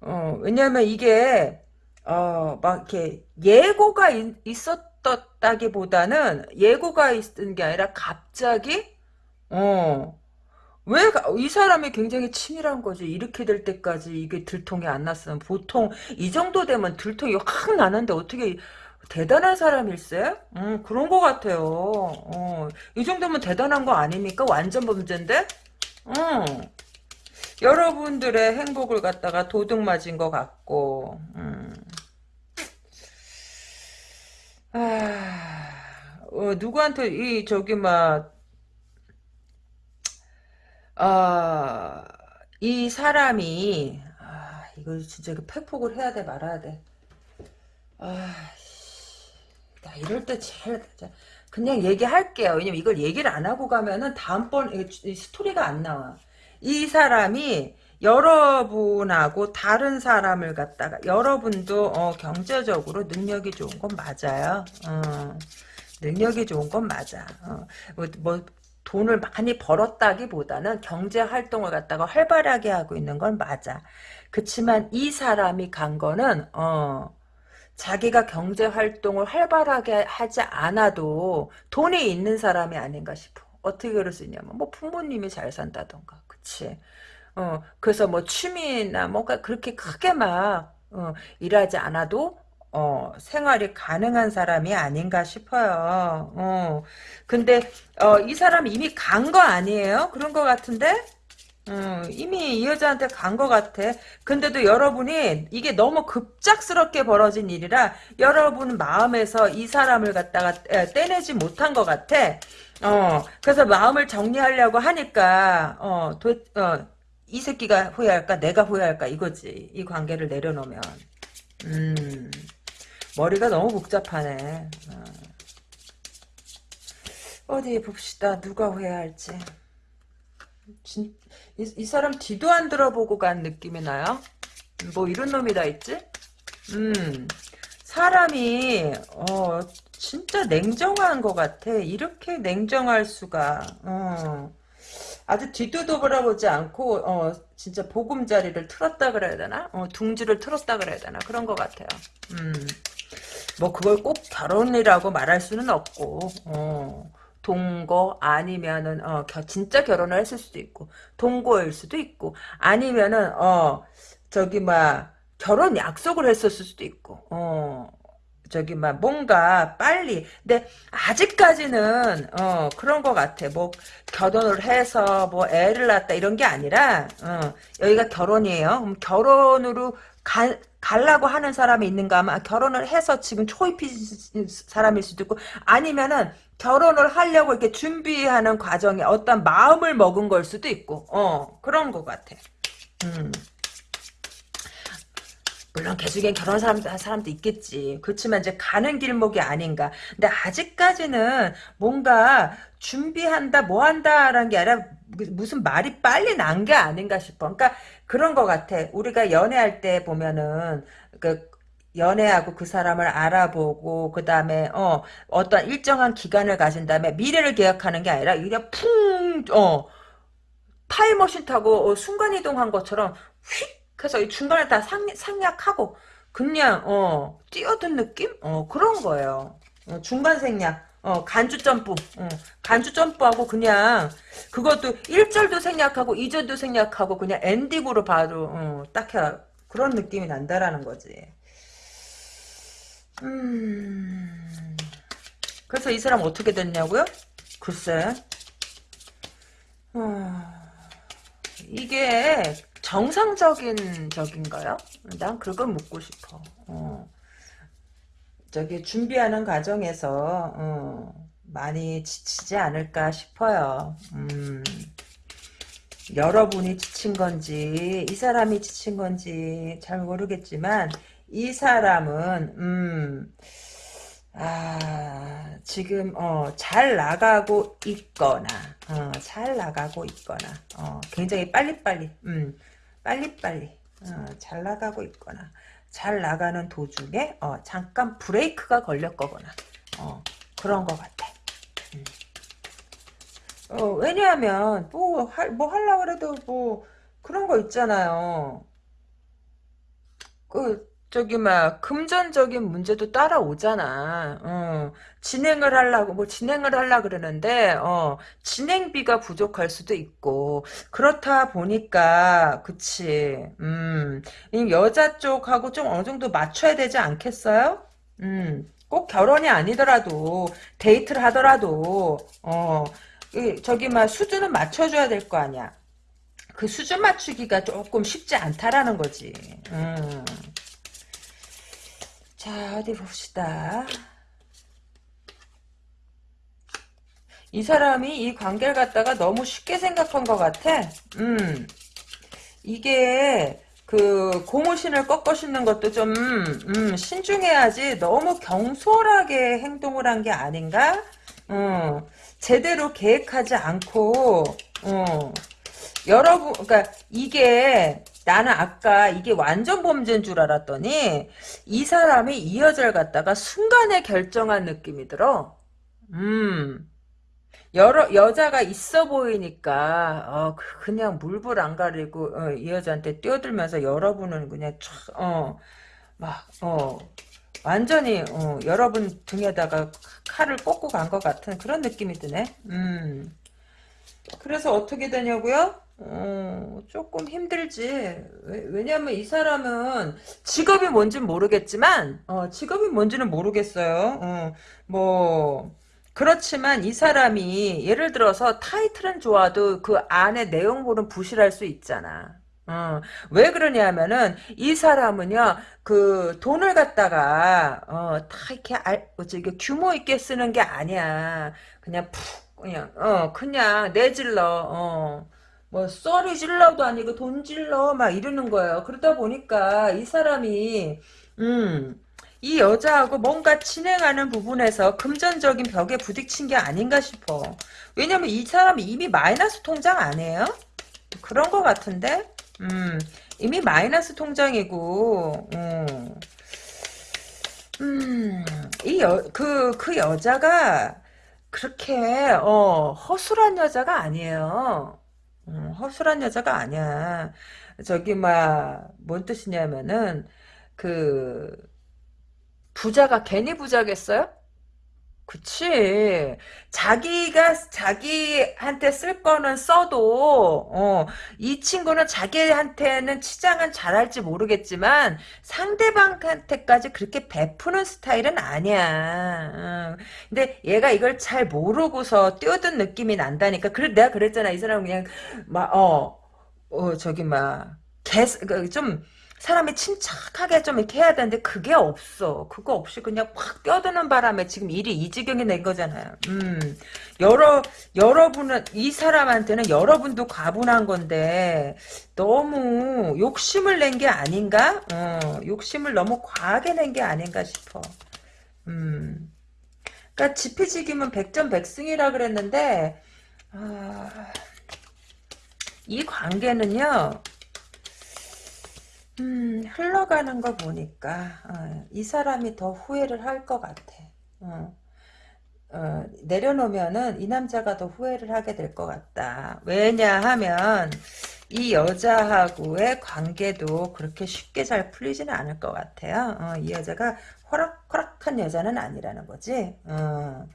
어 왜냐면 이게 어, 막 이렇게 예고가 있, 있었다기보다는 예고가 있는 게 아니라 갑자기 어, 왜 이 사람이 굉장히 치밀한 거지. 이렇게 될 때까지 이게 들통이 안 났으면 보통 이 정도 되면 들통이 확 나는데 어떻게 대단한 사람일세? 음, 그런 것 같아요. 어, 이 정도면 대단한 거 아닙니까? 완전 범죄인데? 음. 여러분들의 행복을 갖다가 도둑 맞은 것 같고, 음. 아, 어, 누구한테, 이, 저기, 막, 아, 이 사람이, 아, 이거 진짜 이거 팩폭을 해야 돼, 말아야 돼. 아, 씨, 나 이럴 때 제일, 그냥 얘기할게요. 왜냐면 이걸 얘기를 안 하고 가면은 다음번 이 스토리가 안 나와. 이 사람이 여러분하고 다른 사람을 갖다가 여러분도 어, 경제적으로 능력이 좋은 건 맞아요. 어, 능력이 좋은 건 맞아. 어, 뭐, 뭐 돈을 많이 벌었다기보다는 경제 활동을 갖다가 활발하게 하고 있는 건 맞아. 그치만 이 사람이 간 거는 어 자기가 경제 활동을 활발하게 하지 않아도 돈이 있는 사람이 아닌가 싶어. 어떻게 그럴 수 있냐면 뭐 부모님이 잘 산다던가 그치 어 그래서 뭐 취미나 뭐가 그렇게 크게 막 어, 일하지 않아도 어, 생활이 가능한 사람이 아닌가 싶어요. 어, 근데, 어, 이 사람 이미 간 거 아니에요? 그런 거 같은데? 어, 이미 이 여자한테 간거 같아. 근데도 여러분이 이게 너무 급작스럽게 벌어진 일이라 여러분 마음에서 이 사람을 갖다가 떼내지 못한 것 같아. 어, 그래서 마음을 정리하려고 하니까, 어, 도, 어, 이 새끼가 후회할까? 내가 후회할까? 이거지. 이 관계를 내려놓으면. 음. 머리가 너무 복잡하네. 어. 디 봅시다. 누가 후회할지. 진, 이, 이, 사람 뒤도 안 들어보고 간 느낌이 나요. 뭐 이런 놈이 다 있지? 음, 사람이 어 진짜 냉정한 것 같아. 이렇게 냉정할 수가. 어. 아주 뒤도 돌아보지 않고 어 진짜 보금자리를 틀었다 그래야 되나? 어 둥지를 틀었다 그래야 되나? 그런 것 같아요. 음. 뭐 그걸 꼭 결혼이라고 말할 수는 없고 어, 동거 아니면은 어, 겨, 진짜 결혼을 했을 수도 있고 동거일 수도 있고 아니면은 어 저기 막 결혼 약속을 했었을 수도 있고 어 저기 막 뭔가 빨리. 근데 아직까지는 어 그런 것 같아. 뭐 결혼을 해서 뭐 애를 낳았다 이런 게 아니라 어 여기가 결혼이에요. 그럼 결혼으로 가, 갈라고 하는 사람이 있는가 하면 결혼을 해서 지금 초입인 사람일 수도 있고 아니면은 결혼을 하려고 이렇게 준비하는 과정에 어떤 마음을 먹은 걸 수도 있고 어 그런 것 같아 음. 물론 개중에 결혼 사람, 사람도 있겠지. 그렇지만 이제 가는 길목이 아닌가. 근데 아직까지는 뭔가 준비한다, 뭐 한다라는 게 아니라 무슨 말이 빨리 난 게 아닌가 싶어. 그러니까 그런 것 같아. 우리가 연애할 때 보면은 그 연애하고 그 사람을 알아보고 그 다음에 어 어떤 일정한 기간을 가진 다음에 미래를 계약하는 게 아니라 그냥 풍어 타임머신 타고 어, 순간이동한 것처럼 휙 그래서 이 중간에 다 상, 상약하고 그냥 어 뛰어든 느낌? 어 그런 거예요. 어, 중간 생략. 어, 간주 점프. 어, 간주 점프하고 그냥 그것도 1절도 생략하고 2절도 생략하고 그냥 엔딩으로 바로 어, 딱 해. 그런 느낌이 난다라는 거지. 음. 그래서 이 사람 어떻게 됐냐고요? 글쎄. 어, 이게 정상적인 적인가요? 난 그걸 묻고 싶어. 어. 저기 준비하는 과정에서 어, 많이 지치지 않을까 싶어요. 음. 여러분이 지친 건지 이 사람이 지친 건지 잘 모르겠지만 이 사람은 음, 아, 지금 어, 잘 나가고 있거나 어, 잘 나가고 있거나 어, 굉장히 빨리빨리 음, 빨리빨리 어, 잘 나가고 있거나 잘 나가는 도중에 어, 잠깐 브레이크가 걸렸거나 어, 그런 것 같아. 음. 어, 왜냐하면 뭐, 할, 뭐 하려고 해도 뭐 그런 거 있잖아요. 그 저기 막 금전적인 문제도 따라오잖아. 어, 진행을 하려고 뭐 진행을 하려 그러는데 어, 진행비가 부족할 수도 있고 그렇다 보니까 그치. 음, 이 여자 쪽하고 좀 어느 정도 맞춰야 되지 않겠어요? 음, 꼭 결혼이 아니더라도 데이트를 하더라도 어, 이, 저기 막 수준은 맞춰줘야 될 거 아니야. 그 수준 맞추기가 조금 쉽지 않다라는 거지. 음. 자, 어디 봅시다. 이 사람이 이 관계를 갖다가 너무 쉽게 생각한 것 같아. 음, 이게, 그, 고무신을 꺾어 신는 것도 좀, 음, 신중해야지 너무 경솔하게 행동을 한 게 아닌가? 음, 제대로 계획하지 않고, 어, 여러분, 그러니까 이게 나는 아까 이게 완전 범죄인 줄 알았더니 이 사람이 이 여자를 갖다가 순간에 결정한 느낌이 들어. 음. 여러 여자가 있어 보이니까 어 그- 그냥 물불 안 가리고 어, 이 여자한테 뛰어들면서 여러분은 그냥 촥어막어 완전히 어, 여러분 등에다가 칼을 꽂고 간 것 같은 그런 느낌이 드네. 음. 그래서 어떻게 되냐고요? 어, 조금 힘들지. 왜, 냐면이 사람은 직업이 뭔지는 모르겠지만, 어, 직업이 뭔지는 모르겠어요. 어, 뭐, 그렇지만 이 사람이 예를 들어서 타이틀은 좋아도 그 안에 내용물은 부실할 수 있잖아. 어, 왜 그러냐면은 이 사람은요 그 돈을 갖다가 어, 다 이렇게 알, 이게 규모 있게 쓰는 게 아니야 그냥 푹 그냥 어 그냥 내질러 어. 뭐 썰이 질러도 아니고 돈 질러 막 이러는 거예요. 그러다 보니까 이 사람이 음, 이 여자하고 뭔가 진행하는 부분에서 금전적인 벽에 부딪힌 게 아닌가 싶어. 왜냐면 이 사람이 이미 마이너스 통장 아니에요? 그런 거 같은데? 음, 이미 마이너스 통장이고, 음, 음, 이 여, 그, 그 여자가 그렇게, 어, 허술한 여자가 아니에요. 음, 허술한 여자가 아니야. 저기, 막, 뭔 뜻이냐면은, 그, 부자가 괜히 부자겠어요? 그치. 자기가, 자기한테 쓸 거는 써도, 어, 이 친구는 자기한테는 치장은 잘할지 모르겠지만, 상대방한테까지 그렇게 베푸는 스타일은 아니야. 어. 근데 얘가 이걸 잘 모르고서 뛰어든 느낌이 난다니까. 그래, 내가 그랬잖아. 이 사람은 그냥, 막, 어, 어, 저기, 막, 개, 그, 좀, 사람이 침착하게 좀 이렇게 해야 되는데 그게 없어. 그거 없이 그냥 확 뛰어드는 바람에 지금 일이 이 지경이 된 거잖아요. 음, 여러 여러분은 이 사람한테는 여러분도 과분한 건데 너무 욕심을 낸 게 아닌가? 어, 욕심을 너무 과하게 낸 게 아닌가 싶어. 음, 그러니까 지피지기면 백전백승이라 그랬는데 아, 이 관계는요. 음, 흘러가는 거 보니까 어, 이 사람이 더 후회를 할 것 같아. 어, 어, 내려놓으면은 이 남자가 더 후회를 하게 될 것 같다. 왜냐하면 이 여자하고의 관계도 그렇게 쉽게 잘 풀리지는 않을 것 같아요. 어, 이 여자가 호락호락한 여자는 아니라는 거지. 어,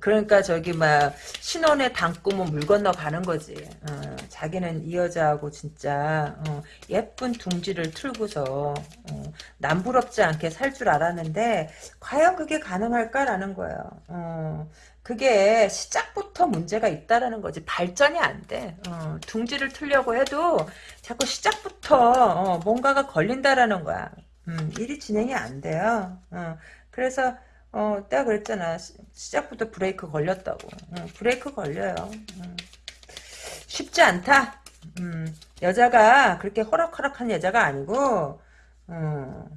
그러니까 저기 막 신혼에 담고면 물 건너 가는 거지. 어, 자기는 이 여자하고 진짜 어, 예쁜 둥지를 틀고서 어, 남부럽지 않게 살 줄 알았는데 과연 그게 가능할까라는 거예요. 어, 그게 시작부터 문제가 있다라는 거지. 발전이 안 돼. 어, 둥지를 틀려고 해도 자꾸 시작부터 어, 뭔가가 걸린다라는 거야. 음, 일이 진행이 안 돼요. 어, 그래서 어, 내가 그랬잖아. 시, 작부터 브레이크 걸렸다고. 어, 브레이크 걸려요. 음. 쉽지 않다. 음, 여자가 그렇게 허락허락한 여자가 아니고, 어,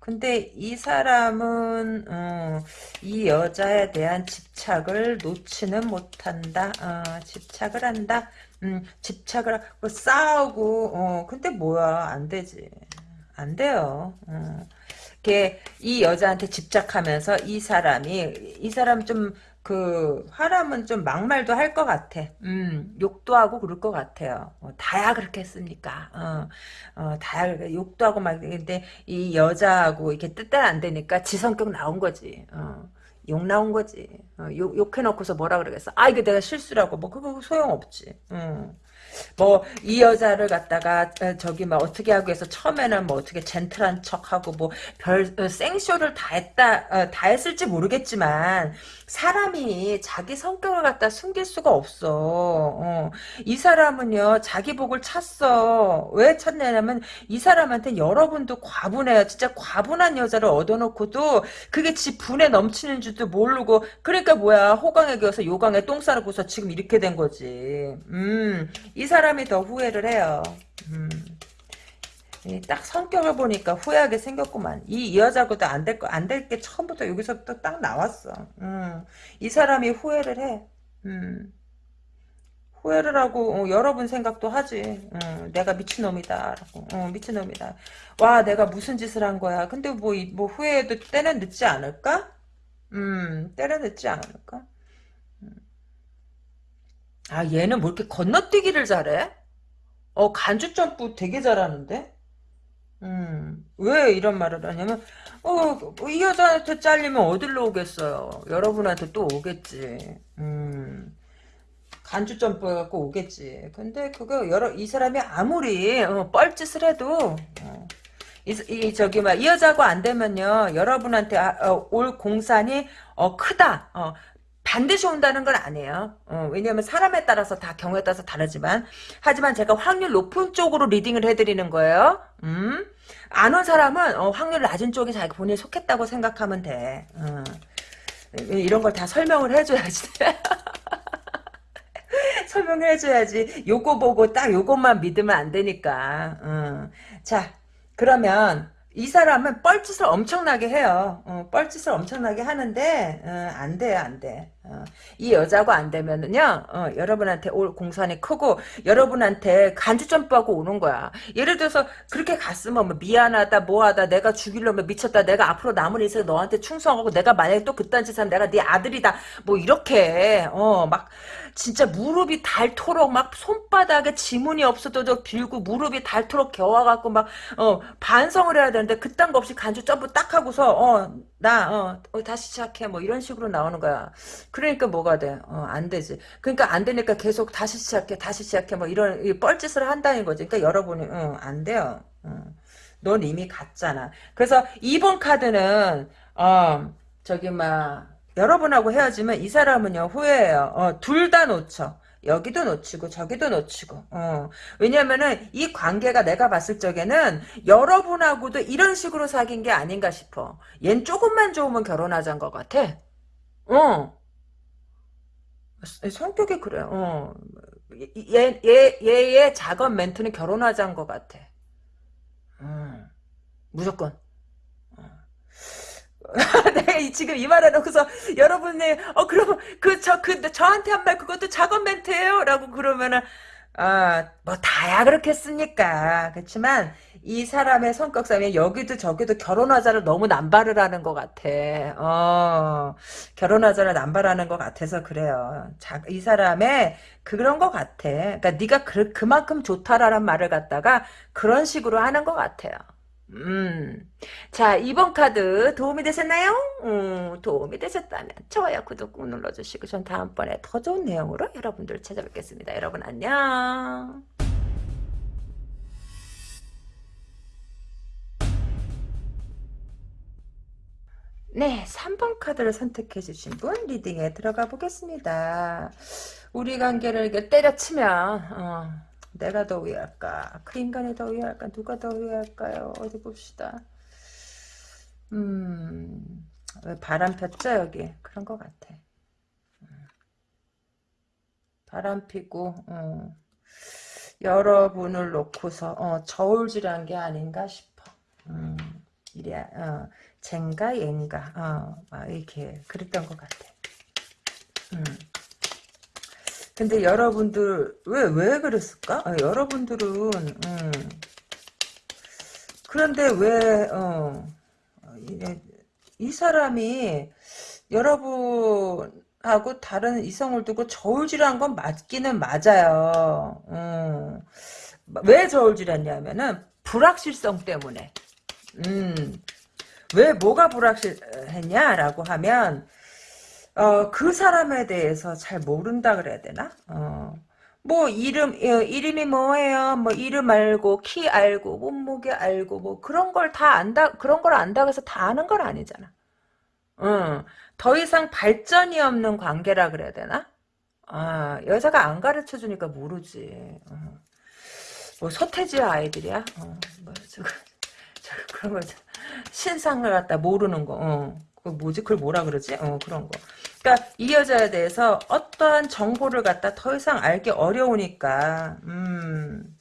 근데 이 사람은 어, 이 여자에 대한 집착을 놓지는 못한다. 어, 집착을 한다. 음, 집착을 하고 싸우고 어, 근데 뭐야 안 되지. 안 돼요. 어. 이렇게 이 여자한테 집착하면서 이 사람이 이 사람 좀 그 화람은 좀 막말도 할 것 같아. 음, 욕도 하고 그럴 것 같아요. 어, 다야 그렇게 했습니까? 어, 어, 다야 욕도 하고 막 근데 이 여자하고 이렇게 뜻대로 안 되니까 지 성격 나온 거지. 어. 욕 나온 거지. 어, 욕, 욕해놓고서 뭐라 그러겠어. 아, 이거 내가 실수라고. 뭐, 그거 소용없지. 음. 뭐, 이 여자를 갖다가, 어, 저기, 막, 어떻게 하고 해서, 처음에는 뭐, 어떻게 젠틀한 척하고, 뭐, 별, 어, 생쇼를 다 했다, 어, 다 했을지 모르겠지만, 사람이 자기 성격을 갖다 숨길 수가 없어. 어. 이 사람은요, 자기 복을 찾어. 왜 찾냐면, 이 사람한테 여러분도 과분해요. 진짜 과분한 여자를 얻어놓고도, 그게 지 분에 넘치는 줄도 모르고, 그러니까 뭐야, 호강에 겨서 요강에 똥 싸르고서 지금 이렇게 된 거지. 음, 이 사람이 더 후회를 해요. 음. 딱 성격을 보니까 후회하게 생겼구만. 이될 거, 안 될 게 처음부터 여기서부터 딱 나왔어. 음. 이 사람이 후회를 해. 음. 후회를 하고, 어, 여러 분 생각도 하지. 어, 내가 미친놈이다. 어, 미친놈이다. 와, 내가 무슨 짓을 한 거야. 근데 뭐, 이- 뭐, 후회해도 때는 늦지 않을까? 음, 때는 늦지 않을까? 아, 얘는 뭐 이렇게 건너뛰기를 잘해? 어, 간주 점프 되게 잘하는데? 음, 왜 이런 말을 하냐면, 어, 이 여자한테 잘리면 어디로 오겠어요? 여러분한테 또 오겠지. 음, 간주 점프 해갖고 오겠지. 근데 그거 여러, 이 사람이 아무리, 어, 뻘짓을 해도, 어, 이, 이, 저기, 막, 이 여자하고 안 되면요, 여러분한테, 아, 어, 올 공산이, 어, 크다. 어, 반드시 온다는 건 아니에요. 어, 왜냐하면 사람에 따라서 다 경우에 따라서 다르지만 하지만 제가 확률 높은 쪽으로 리딩을 해드리는 거예요. 음? 안 온 사람은 어, 확률 낮은 쪽에 자기 본인이 속했다고 생각하면 돼. 어. 이런 걸 다 설명을 해줘야지. 설명해줘야지. 요거 보고 딱 요것만 믿으면 안 되니까. 어. 자, 그러면 이 사람은 뻘짓을 엄청나게 해요. 어, 뻘짓을 엄청나게 하는데 어, 안 돼요, 안 돼. 어, 이 여자고 안 되면은요, 어, 여러분한테 올 공산이 크고 여러분한테 간주 점프하고 오는 거야. 예를 들어서 그렇게 갔으면 뭐 미안하다, 뭐하다, 내가 죽이려면 미쳤다, 내가 앞으로 남은 인생 너한테 충성하고 내가 만약에 또 그딴 짓 하면 내가 네 아들이다, 뭐 이렇게 어, 막 진짜 무릎이 닳도록 막 손바닥에 지문이 없어도 저 빌고 무릎이 닳도록 겨와갖고 막 어, 반성을 해야 되는데 그딴 거 없이 간주 점프 딱 하고서 어나 어, 어, 다시 시작해 뭐 이런 식으로 나오는 거야. 그 러니까 뭐가 돼? 어, 안 되지. 그러니까 안 되니까 계속 다시 시작해 다시 시작해 뭐 이런 이 뻘짓을 한다는 거지. 그러니까 여러분이 어, 안 돼요. 어. 넌 이미 갔잖아. 그래서 2번 카드는 어 저기 막 여러분하고 헤어지면 이 사람은요 후회해요. 어, 둘 다 놓쳐. 여기도 놓치고 저기도 놓치고. 어. 왜냐면은 이 관계가 내가 봤을 적에는 여러분하고도 이런 식으로 사귄 게 아닌가 싶어. 얜 조금만 좋으면 결혼하자는 것 같아. 어. 성격이 그래. 어. 얘, 얘, 얘의 작업 멘트는 결혼하자는 것 같아. 음. 무조건. 이- 지금 이 말을 놓고서 여러분이 어 그럼 그저그 저한테 한 말 그것도 작업 멘트예요라고 그러면은 아뭐 다야 그렇겠습니까 그렇지만 이 사람의 성격상에 여기도 저기도 결혼하자를 너무 남발을 하는 것 같아 어 결혼하자를 남발하는 것 같아서 그래요 자, 이 사람의 그런 것 같아 그러니까 네가 그, 그만큼 좋다라는 말을 갖다가 그런 식으로 하는 것 같아요 음. 자, 2번 카드 도움이 되셨나요? 음, 도움이 되셨다면 좋아요, 구독 꾹 눌러주시고 전 다음번에 더 좋은 내용으로 여러분들 찾아뵙겠습니다. 여러분 안녕. 네, 3번 카드를 선택해 주신 분 리딩에 들어가 보겠습니다. 우리 관계를 이렇게 때려치면 어, 내가 더 위할까? 그 인간이 더 위할까? 누가 더 위할까요? 어디 봅시다. 음, 왜 바람 폈죠 여기? 그런 것 같아. 음. 바람 피고 어, 여러분을 놓고서 어, 저울질한 게 아닌가 싶어. 음, 이래 어, 젠가 얘인가 어, 막 이렇게 그랬던 것 같아. 음. 근데 여러분들 왜왜 그랬을까? 어, 여러분들은 음, 그런데 왜 어, 이, 이 사람이 여러분하고 다른 이성을 두고 저울질한 건 맞기는 맞아요. 음. 왜 저울질했냐면은 불확실성 때문에. 음. 왜 뭐가 불확실했냐라고 하면 어, 그 사람에 대해서 잘 모른다 그래야 되나? 어. 뭐 이름 어, 이름이 뭐예요? 뭐 이름 알고 키 알고 몸무게 알고 뭐 그런 걸 다 안다 그런 걸 안다고 해서 다 아는 건 아니잖아. 응. 더 이상 발전이 없는 관계라 그래야 되나? 아 여자가 안 가르쳐 주니까 모르지. 어. 뭐 서태지 아이들이야? 어, 뭐 그런 거 신상을 갖다 모르는 거. 어. 그 뭐지? 그걸 뭐라 그러지? 어 그런 거. 그러니까 이 여자에 대해서 어떠한 정보를 갖다 더 이상 알기 어려우니까 음,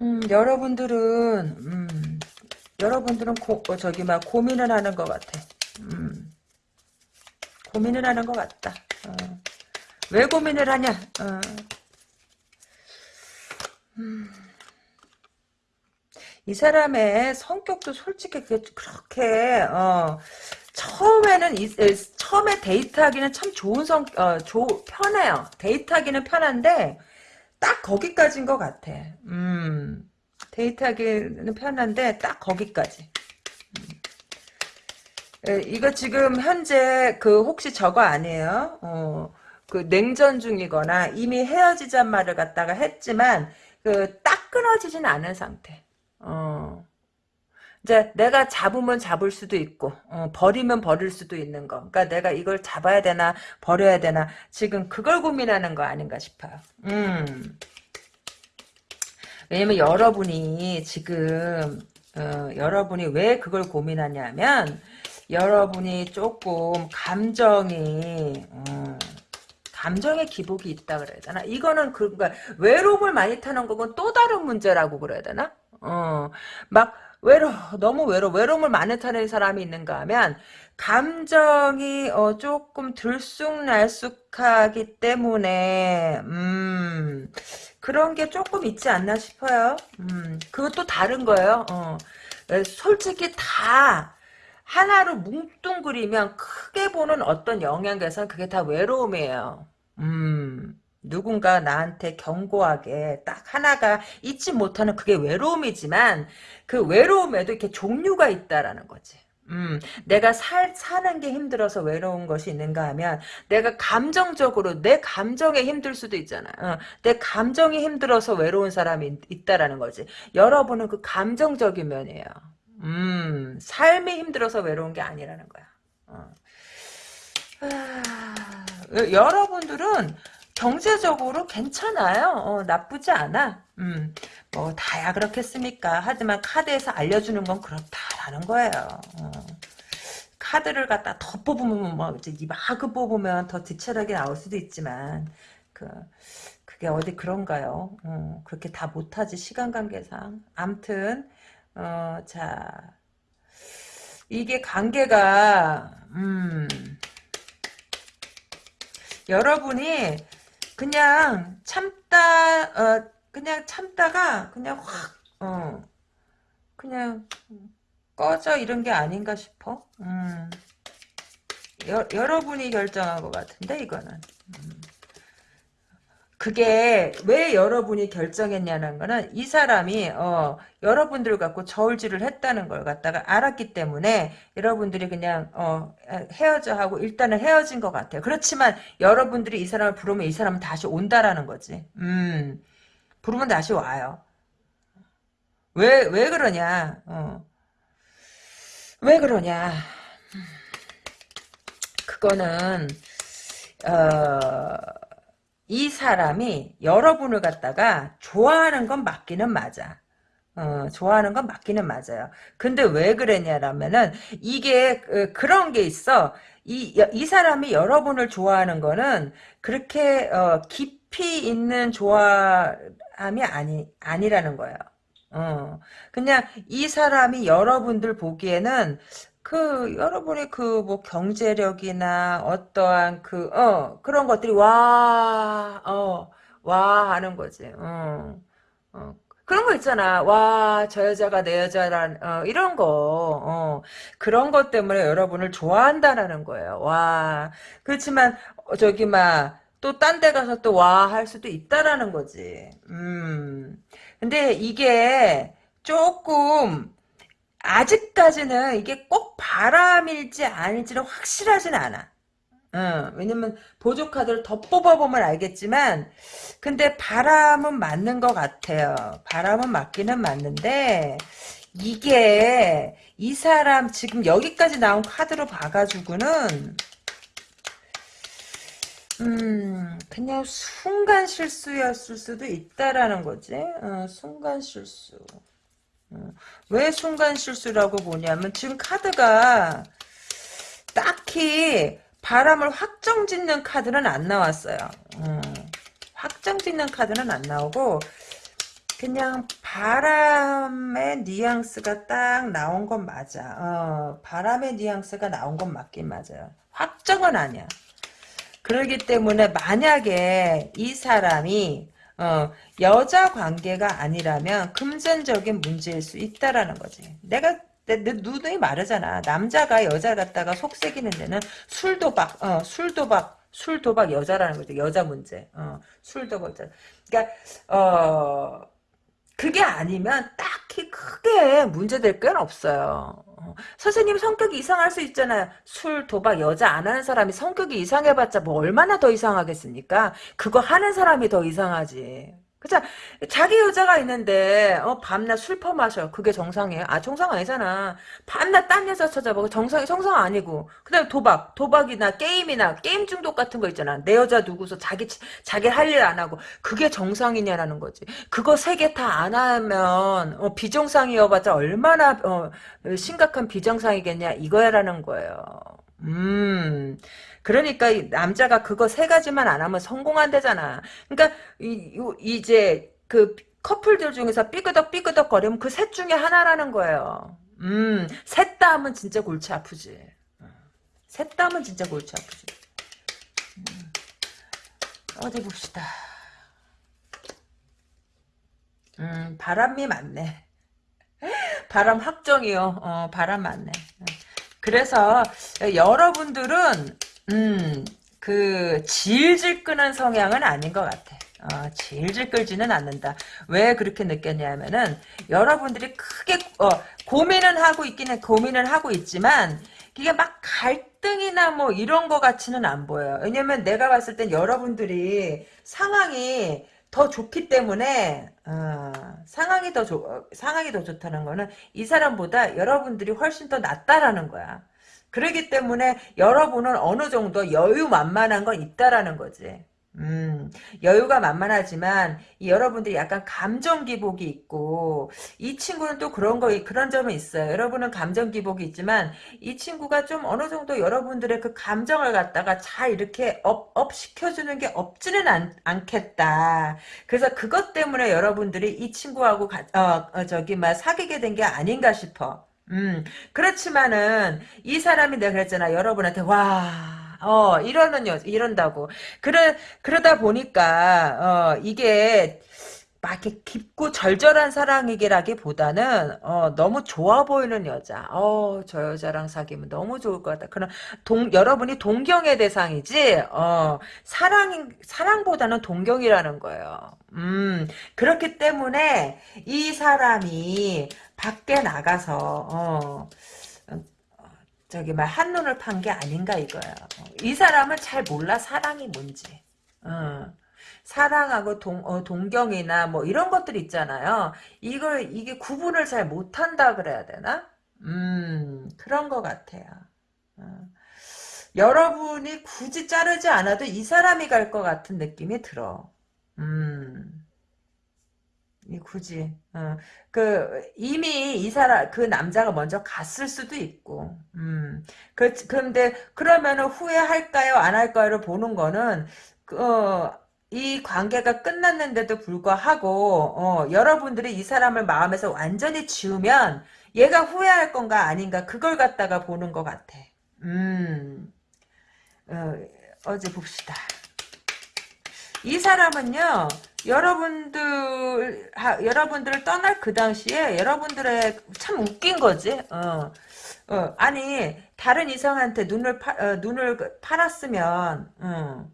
음 여러분들은 음, 여러분들은 고, 어, 저기 막 고민을 하는 것 같아. 음, 고민을 하는 것 같다. 어. 왜 고민을 하냐? 어. 음. 이 사람의 성격도 솔직히 그렇게 어, 처음에는 이, 처음에 데이트하기는 참 좋은 성, 어, 조, 편해요. 데이트하기는 편한데 딱 거기까지인 것 같아. 음, 데이트하기는 편한데 딱 거기까지. 음. 에, 이거 지금 현재 그 혹시 저거 아니에요? 어, 그 냉전 중이거나 이미 헤어지자 말을 갖다가 했지만 그 딱 끊어지진 않은 상태. 어. 이제 내가 잡으면 잡을 수도 있고 어, 버리면 버릴 수도 있는 거. 그러니까 내가 이걸 잡아야 되나 버려야 되나 지금 그걸 고민하는 거 아닌가 싶어요. 음. 왜냐면 여러분이 지금 어, 여러분이 왜 그걸 고민하냐면 여러분이 조금 감정이 어, 감정의 기복이 있다 그래야 되나? 이거는 그, 그러니까 외로움을 많이 타는 거건 또 다른 문제라고 그래야 되나? 어, 막 외로 너무 외로 외로움을 많이 타는 사람이 있는가 하면 감정이 어, 조금 들쑥날쑥하기 때문에 음, 그런 게 조금 있지 않나 싶어요. 음, 그것도 다른 거예요. 어, 솔직히 다 하나로 뭉뚱그리면 크게 보는 어떤 영향에선 그게 다 외로움이에요. 음. 누군가 나한테 견고하게 딱 하나가 잊지 못하는 그게 외로움이지만 그 외로움에도 이렇게 종류가 있다라는 거지. 음, 내가 살, 사는 게 힘들어서 외로운 것이 있는가 하면, 내가 감정적으로, 내 감정에 힘들 수도 있잖아. 어, 내 감정이 힘들어서 외로운 사람이 있다라는 거지. 여러분은 그 감정적인 면이에요. 음, 삶이 힘들어서 외로운 게 아니라는 거야. 어. 아, 여러분들은 경제적으로 괜찮아요. 어, 나쁘지 않아. 음, 뭐 다야 그렇겠습니까? 하지만 카드에서 알려주는 건 그렇다라는 거예요. 어. 카드를 갖다 더 뽑으면 뭐 이제 마그 뽑으면 더 디테일하게 나올 수도 있지만 그 그게 어디 그런가요? 어, 그렇게 다 못하지 시간 관계상. 암튼 어, 자 이게 관계가 음. 여러분이 그냥 참다 어 그냥 참다가 그냥 확어 그냥 꺼져 이런 게 아닌가 싶어. 음. 여, 여러분이 결정한 것 같은데 이거는. 음. 그게 왜 여러분이 결정했냐는 거는 이 사람이 어, 여러분들 갖고 저울질을 했다는 걸 갖다가 알았기 때문에 여러분들이 그냥 어, 헤어져 하고 일단은 헤어진 것 같아요. 그렇지만 여러분들이 이 사람을 부르면 이 사람은 다시 온다라는 거지. 음, 부르면 다시 와요. 왜, 왜 그러냐. 어. 왜 그러냐. 그거는 어, 이 사람이 여러분을 갖다가 좋아하는 건 맞기는 맞아. 어, 좋아하는 건 맞기는 맞아요. 근데 왜 그랬냐라면은, 이게, 그, 그런 게 있어. 이, 이 사람이 여러분을 좋아하는 거는, 그렇게, 어, 깊이 있는 좋아함이 아니, 아니라는 거예요. 어, 그냥 이 사람이 여러분들 보기에는, 그 여러분의 그 뭐 경제력이나 어떠한 그 어 그런 것들이 와 어 와 하는 거지. 어. 어. 그런 거 있잖아. 와, 저 여자가 내 여자란, 어, 이런 거, 어, 그런 것 때문에 여러분을 좋아한다라는 거예요. 와, 그렇지만, 어, 저기, 막, 또 딴 데 가서 또 와, 할 수도 있다라는 거지. 음. 근데 이게 조금, 아직까지는 이게 꼭 바람일지 아닐지는 확실하진 않아. 어, 왜냐면 보조 카드를 더 뽑아보면 알겠지만 근데 바람은 맞는 것 같아요. 바람은 맞기는 맞는데 이게 이 사람 지금 여기까지 나온 카드로 봐가지고는 음 그냥 순간 실수였을 수도 있다라는 거지. 어, 순간 실수. 어, 왜 순간 실수라고 보냐면 지금 카드가 딱히 바람을 확정 짓는 카드는 안 나왔어요. 음, 확정 짓는 카드는 안 나오고 그냥 바람의 뉘앙스가 딱 나온 건 맞아. 어, 바람의 뉘앙스가 나온 건 맞긴 맞아요. 확정은 아니야. 그러기 때문에 만약에 이 사람이 어, 여자 관계가 아니라면 금전적인 문제일 수 있다라는 거지. 내가 내, 내 누누이 말하잖아. 남자가 여자 갖다가 속삭이는 데는 술 도박, 어, 술 도박, 술 도박 여자라는 거죠. 여자 문제. 어, 술 도박 여자. 그러니까 어 그게 아니면 딱히 크게 문제될 건 없어요. 어, 선생님 성격이 이상할 수 있잖아요. 술, 도박, 여자 안 하는 사람이 성격이 이상해봤자 뭐 얼마나 더 이상하겠습니까? 그거 하는 사람이 더 이상하지. 그쵸? 자기 여자가 있는데 어 밤낮 술 퍼마셔. 그게 정상이에요? 아 정상 아니잖아. 밤낮 딴 여자 찾아보고 정상이 정상 아니고. 그다음에 도박, 도박이나 게임이나 게임 중독 같은 거 있잖아. 내 여자 누구서 자기 자기 할 일 안 하고 그게 정상이냐라는 거지. 그거 세 개 다 안 하면 어, 비정상이어봤자 얼마나 어, 심각한 비정상이겠냐 이거야라는 거예요. 음. 그러니까 남자가 그거 세 가지만 안 하면 성공한대잖아. 그러니까 이, 이 제 그 커플들 중에서 삐그덕 삐그덕 거리면 그 셋 중에 하나라는 거예요. 음, 셋 다 하면 진짜 골치 아프지. 셋 다 하면 진짜 골치 아프지. 음, 어디 봅시다. 음, 바람이 많네. 바람 확정이요. 어, 바람 많네. 그래서 여러분들은 음, 그 질질 끄는 성향은 아닌 것 같아. 어, 질질 끌지는 않는다. 왜 그렇게 느꼈냐면은 여러분들이 크게 어, 고민은 하고 해. 고민을 하고 있지만 이게 막 갈등이나 뭐 이런 거 같이는 안 보여요. 왜냐면 내가 봤을 땐 여러분들이 상황이 더 좋기 때문에 어, 상황이 더 좋, 상황이 더 좋다는 거는 이 사람보다 여러분들이 훨씬 더 낫다라는 거야. 그러기 때문에 여러분은 어느 정도 여유 만만한 건 있다라는 거지. 음, 여유가 만만하지만 여러분들이 약간 감정 기복이 있고 이 친구는 또 그런 거 그런 점은 있어요. 여러분은 감정 기복이 있지만 이 친구가 좀 어느 정도 여러분들의 그 감정을 갖다가 잘 이렇게 up, up 시켜주는 게 없지는 않, 않겠다. 그래서 그것 때문에 여러분들이 이 친구하고 가, 어, 어, 저기 막 사귀게 된 게 아닌가 싶어. 음, 그렇지만은, 이 사람이 내가 그랬잖아. 여러분한테, 와, 어, 이러는 여, 이런다고. 그러, 그러다 보니까, 어, 이게, 막 이렇게 깊고 절절한 사랑이기라기보다는 어, 너무 좋아 보이는 여자. 어, 저 여자랑 사귀면 너무 좋을 것 같다. 그럼 동 여러분이 동경의 대상이지. 어, 사랑 사랑보다는 동경이라는 거예요. 음, 그렇기 때문에 이 사람이 밖에 나가서 어, 어 저기 막 한눈을 판 게 아닌가 이거야. 이 사람은 잘 몰라 사랑이 뭔지. 어. 사랑하고 동, 어, 동경이나 뭐 이런 것들 있잖아요. 이걸 이게 구분을 잘 못한다 그래야 되나? 음 그런 것 같아요. 어. 여러분이 굳이 자르지 않아도 이 사람이 갈 것 같은 느낌이 들어. 음. 이 굳이 어, 그 이미 이 사람 그 남자가 먼저 갔을 수도 있고 음. 그 근데 그러면은 후회할까요 안 할까요를 보는 거는 그, 어, 이 관계가 끝났는데도 불구하고 어, 여러분들이 이 사람을 마음에서 완전히 지우면 얘가 후회할 건가 아닌가 그걸 갖다가 보는 것 같아. 음, 어, 어제 봅시다. 이 사람은요, 여러분들, 하, 여러분들을 떠날 그 당시에 여러분들의 참 웃긴 거지. 어. 어, 아니, 다른 이성한테 눈을 파, 어, 눈을 그 팔았으면, 어.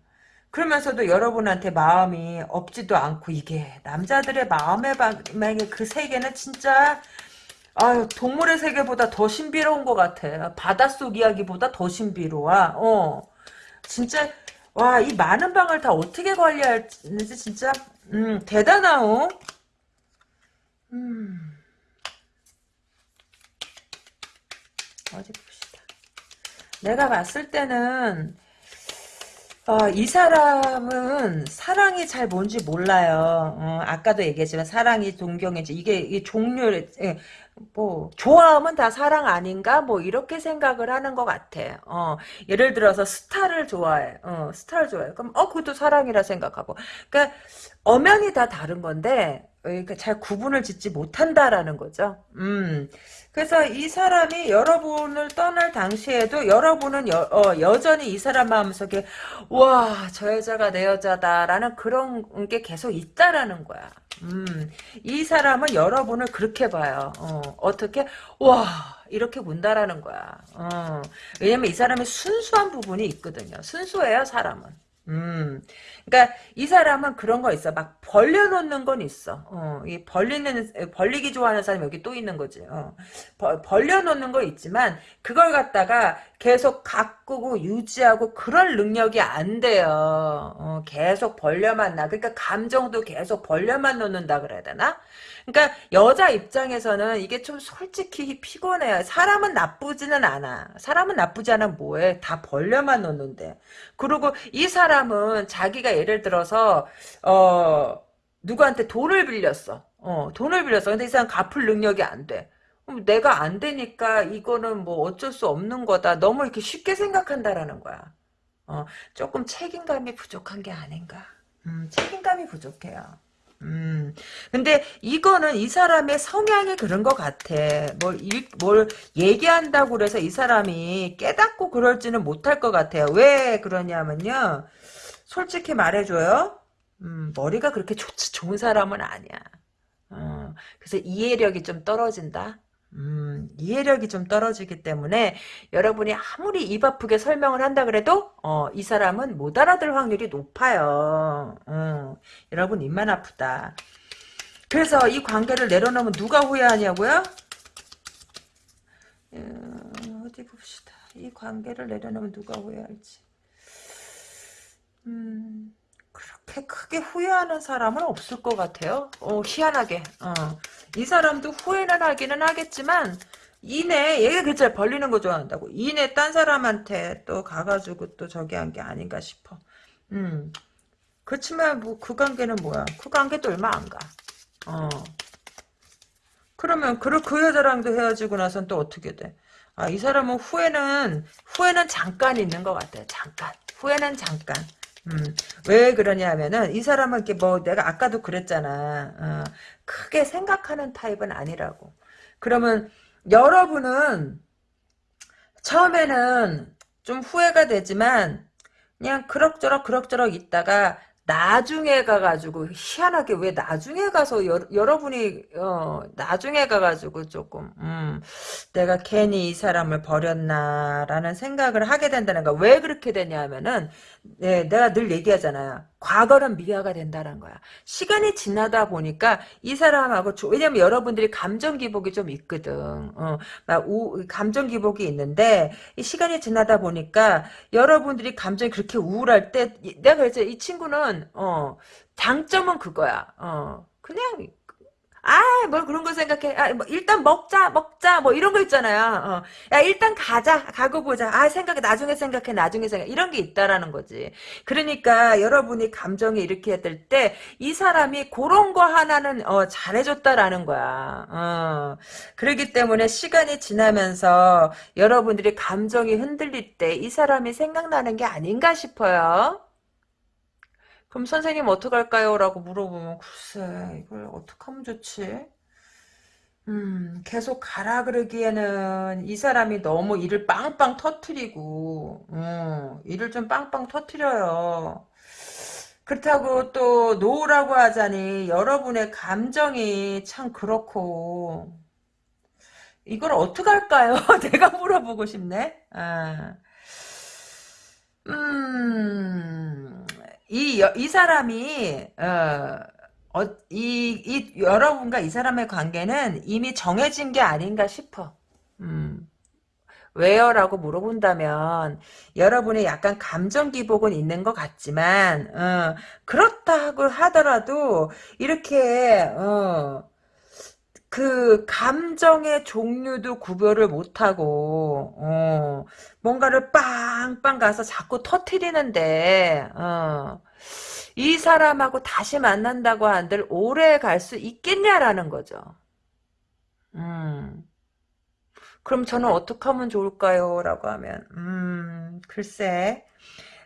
그러면서도 여러분한테 마음이 없지도 않고, 이게, 남자들의 마음의 방에 그 세계는 진짜, 아유, 동물의 세계보다 더 신비로운 것 같아. 바닷속 이야기보다 더 신비로워. 어. 진짜, 와, 이 많은 방을 다 어떻게 관리할지, 진짜, 음, 대단하오. 음. 어디 봅시다. 내가 봤을 때는 어, 이 사람은 사랑이 잘 뭔지 몰라요. 어, 아까도 얘기했지만 사랑이 동경이지 이게, 이게 종류를 예, 뭐 좋아하면 다 사랑 아닌가 뭐 이렇게 생각을 하는 것 같아. 어, 예를 들어서 스타를 좋아해. 어, 스타를 좋아해. 그럼 어 그것도 사랑이라 생각하고. 그러니까 엄연히 다 다른 건데 그러니까 잘 구분을 짓지 못한다라는 거죠. 음. 그래서 이 사람이 여러분을 떠날 당시에도 여러분은 여, 어, 여전히 이 사람 마음속에 와 저 여자가 내 여자다라는 그런 게 계속 있다라는 거야. 음, 이 사람은 여러분을 그렇게 봐요. 어, 떻게와 이렇게 본다라는 거야. 어, 왜냐면 이 사람이 순수한 부분이 있거든요. 순수해요 사람은. 음, 그러니까 이 사람은 그런 거 있어. 막 벌려놓는 건 있어. 어, 이 벌리는 벌리기 좋아하는 사람이 여기 또 있는 거지. 어, 벌, 벌려놓는 거 있지만 그걸 갖다가 계속 가꾸고 유지하고 그럴 능력이 안 돼요. 어, 계속 벌려만 나. 그러니까 감정도 계속 벌려만 놓는다 그래야 되나? 그러니까 여자 입장에서는 이게 좀 솔직히 피곤해요. 사람은 나쁘지는 않아. 사람은 나쁘지 않아 뭐해? 다 벌려만 놓는데. 그리고 이 사람은 자기가 예를 들어서 어 누구한테 돈을 빌렸어. 어 돈을 빌렸어. 근데 이 사람 갚을 능력이 안 돼. 내가 안 되니까 이거는 뭐 어쩔 수 없는 거다. 너무 이렇게 쉽게 생각한다라는 거야. 어, 조금 책임감이 부족한 게 아닌가. 음, 책임감이 부족해요. 음, 근데 이거는 이 사람의 성향이 그런 것 같아. 뭘, 일, 뭘 얘기한다고 그래서 이 사람이 깨닫고 그럴지는 못할 것 같아요. 왜 그러냐면요. 솔직히 말해줘요. 음, 머리가 그렇게 좋, 좋은 사람은 아니야. 어, 그래서 이해력이 좀 떨어진다. 음, 이해력이 좀 떨어지기 때문에 여러분이 아무리 입 아프게 설명을 한다 그래도 어, 이 사람은 못 알아들 확률이 높아요. 어, 여러분 입만 아프다. 그래서 이 관계를 내려놓으면 누가 후회하냐고요? 어, 어디 봅시다. 이 관계를 내려놓으면 누가 후회할지. 음, 그렇게 크게 후회하는 사람은 없을 것 같아요. 어, 희한하게. 어. 이 사람도 후회는 하기는 하겠지만 이내 얘가 그죠 벌리는 거 좋아한다고 이내 딴 사람한테 또 가가지고 또 저기 한 게 아닌가 싶어 음 그렇지만 뭐 그 관계는 뭐야 그 관계도 얼마 안 가 어 그러면 그, 그 여자랑도 헤어지고 나선 또 어떻게 돼? 아, 이 사람은 후회는, 후회는 잠깐 있는 것 같아요. 잠깐. 후회는 잠깐. 음, 왜 그러냐면은 이 사람은 이렇게 뭐 내가 아까도 그랬잖아. 어, 크게 생각하는 타입은 아니라고. 그러면 여러분은 처음에는 좀 후회가 되지만 그냥 그럭저럭 그럭저럭 있다가 나중에 가가지고 희한하게 왜 나중에 가서 여, 러분이 어, 나중에 가가지고 조금 음, 내가 괜히 이 사람을 버렸나라는 생각을 하게 된다는 거. 왜 그렇게 되냐면은 네, 내가 늘 얘기하잖아요. 과거는 미화가 된다는 거야. 시간이 지나다 보니까 이 사람하고 왜냐면 여러분들이 감정 기복이 좀 있거든. 어, 막 우, 감정 기복이 있는데 이 시간이 지나다 보니까 여러분들이 감정이 그렇게 우울할 때 내가 그랬죠. 이 친구는 어 장점은 그거야. 어 그냥 아, 뭘 그런 거 생각해. 아, 뭐 일단 먹자, 먹자, 뭐 이런 거 있잖아요. 어. 야, 일단 가자, 가고 보자. 아, 생각해, 나중에 생각해, 나중에 생각해. 이런 게 있다라는 거지. 그러니까 여러분이 감정이 이렇게 될 때, 이 사람이 그런 거 하나는, 어, 잘해줬다라는 거야. 어. 그러기 때문에 시간이 지나면서 여러분들이 감정이 흔들릴 때, 이 사람이 생각나는 게 아닌가 싶어요. 그럼 선생님 어떡할까요? 라고 물어보면 글쎄 이걸 어떻게 하면 좋지? 음, 계속 가라 그러기에는 이 사람이 너무 일을 빵빵 터트리고 음, 일을 좀 빵빵 터트려요. 그렇다고 또 노라고 하자니 여러분의 감정이 참 그렇고 이걸 어떻게 할까요? 내가 물어보고 싶네. 아. 음, 이, 이 사람이, 어, 어, 이, 이, 여러분과 이 사람의 관계는 이미 정해진 게 아닌가 싶어. 음. 왜요? 라고 물어본다면 여러분의 약간 감정 기복은 있는 것 같지만 어, 그렇다고 하더라도 이렇게 어, 그 감정의 종류도 구별을 못하고 어, 뭔가를 빵빵 가서 자꾸 터트리는데 어, 이 사람하고 다시 만난다고 한들 오래 갈 수 있겠냐라는 거죠. 음. 그럼 저는 어떻게 하면 좋을까요? 라고 하면 음 글쎄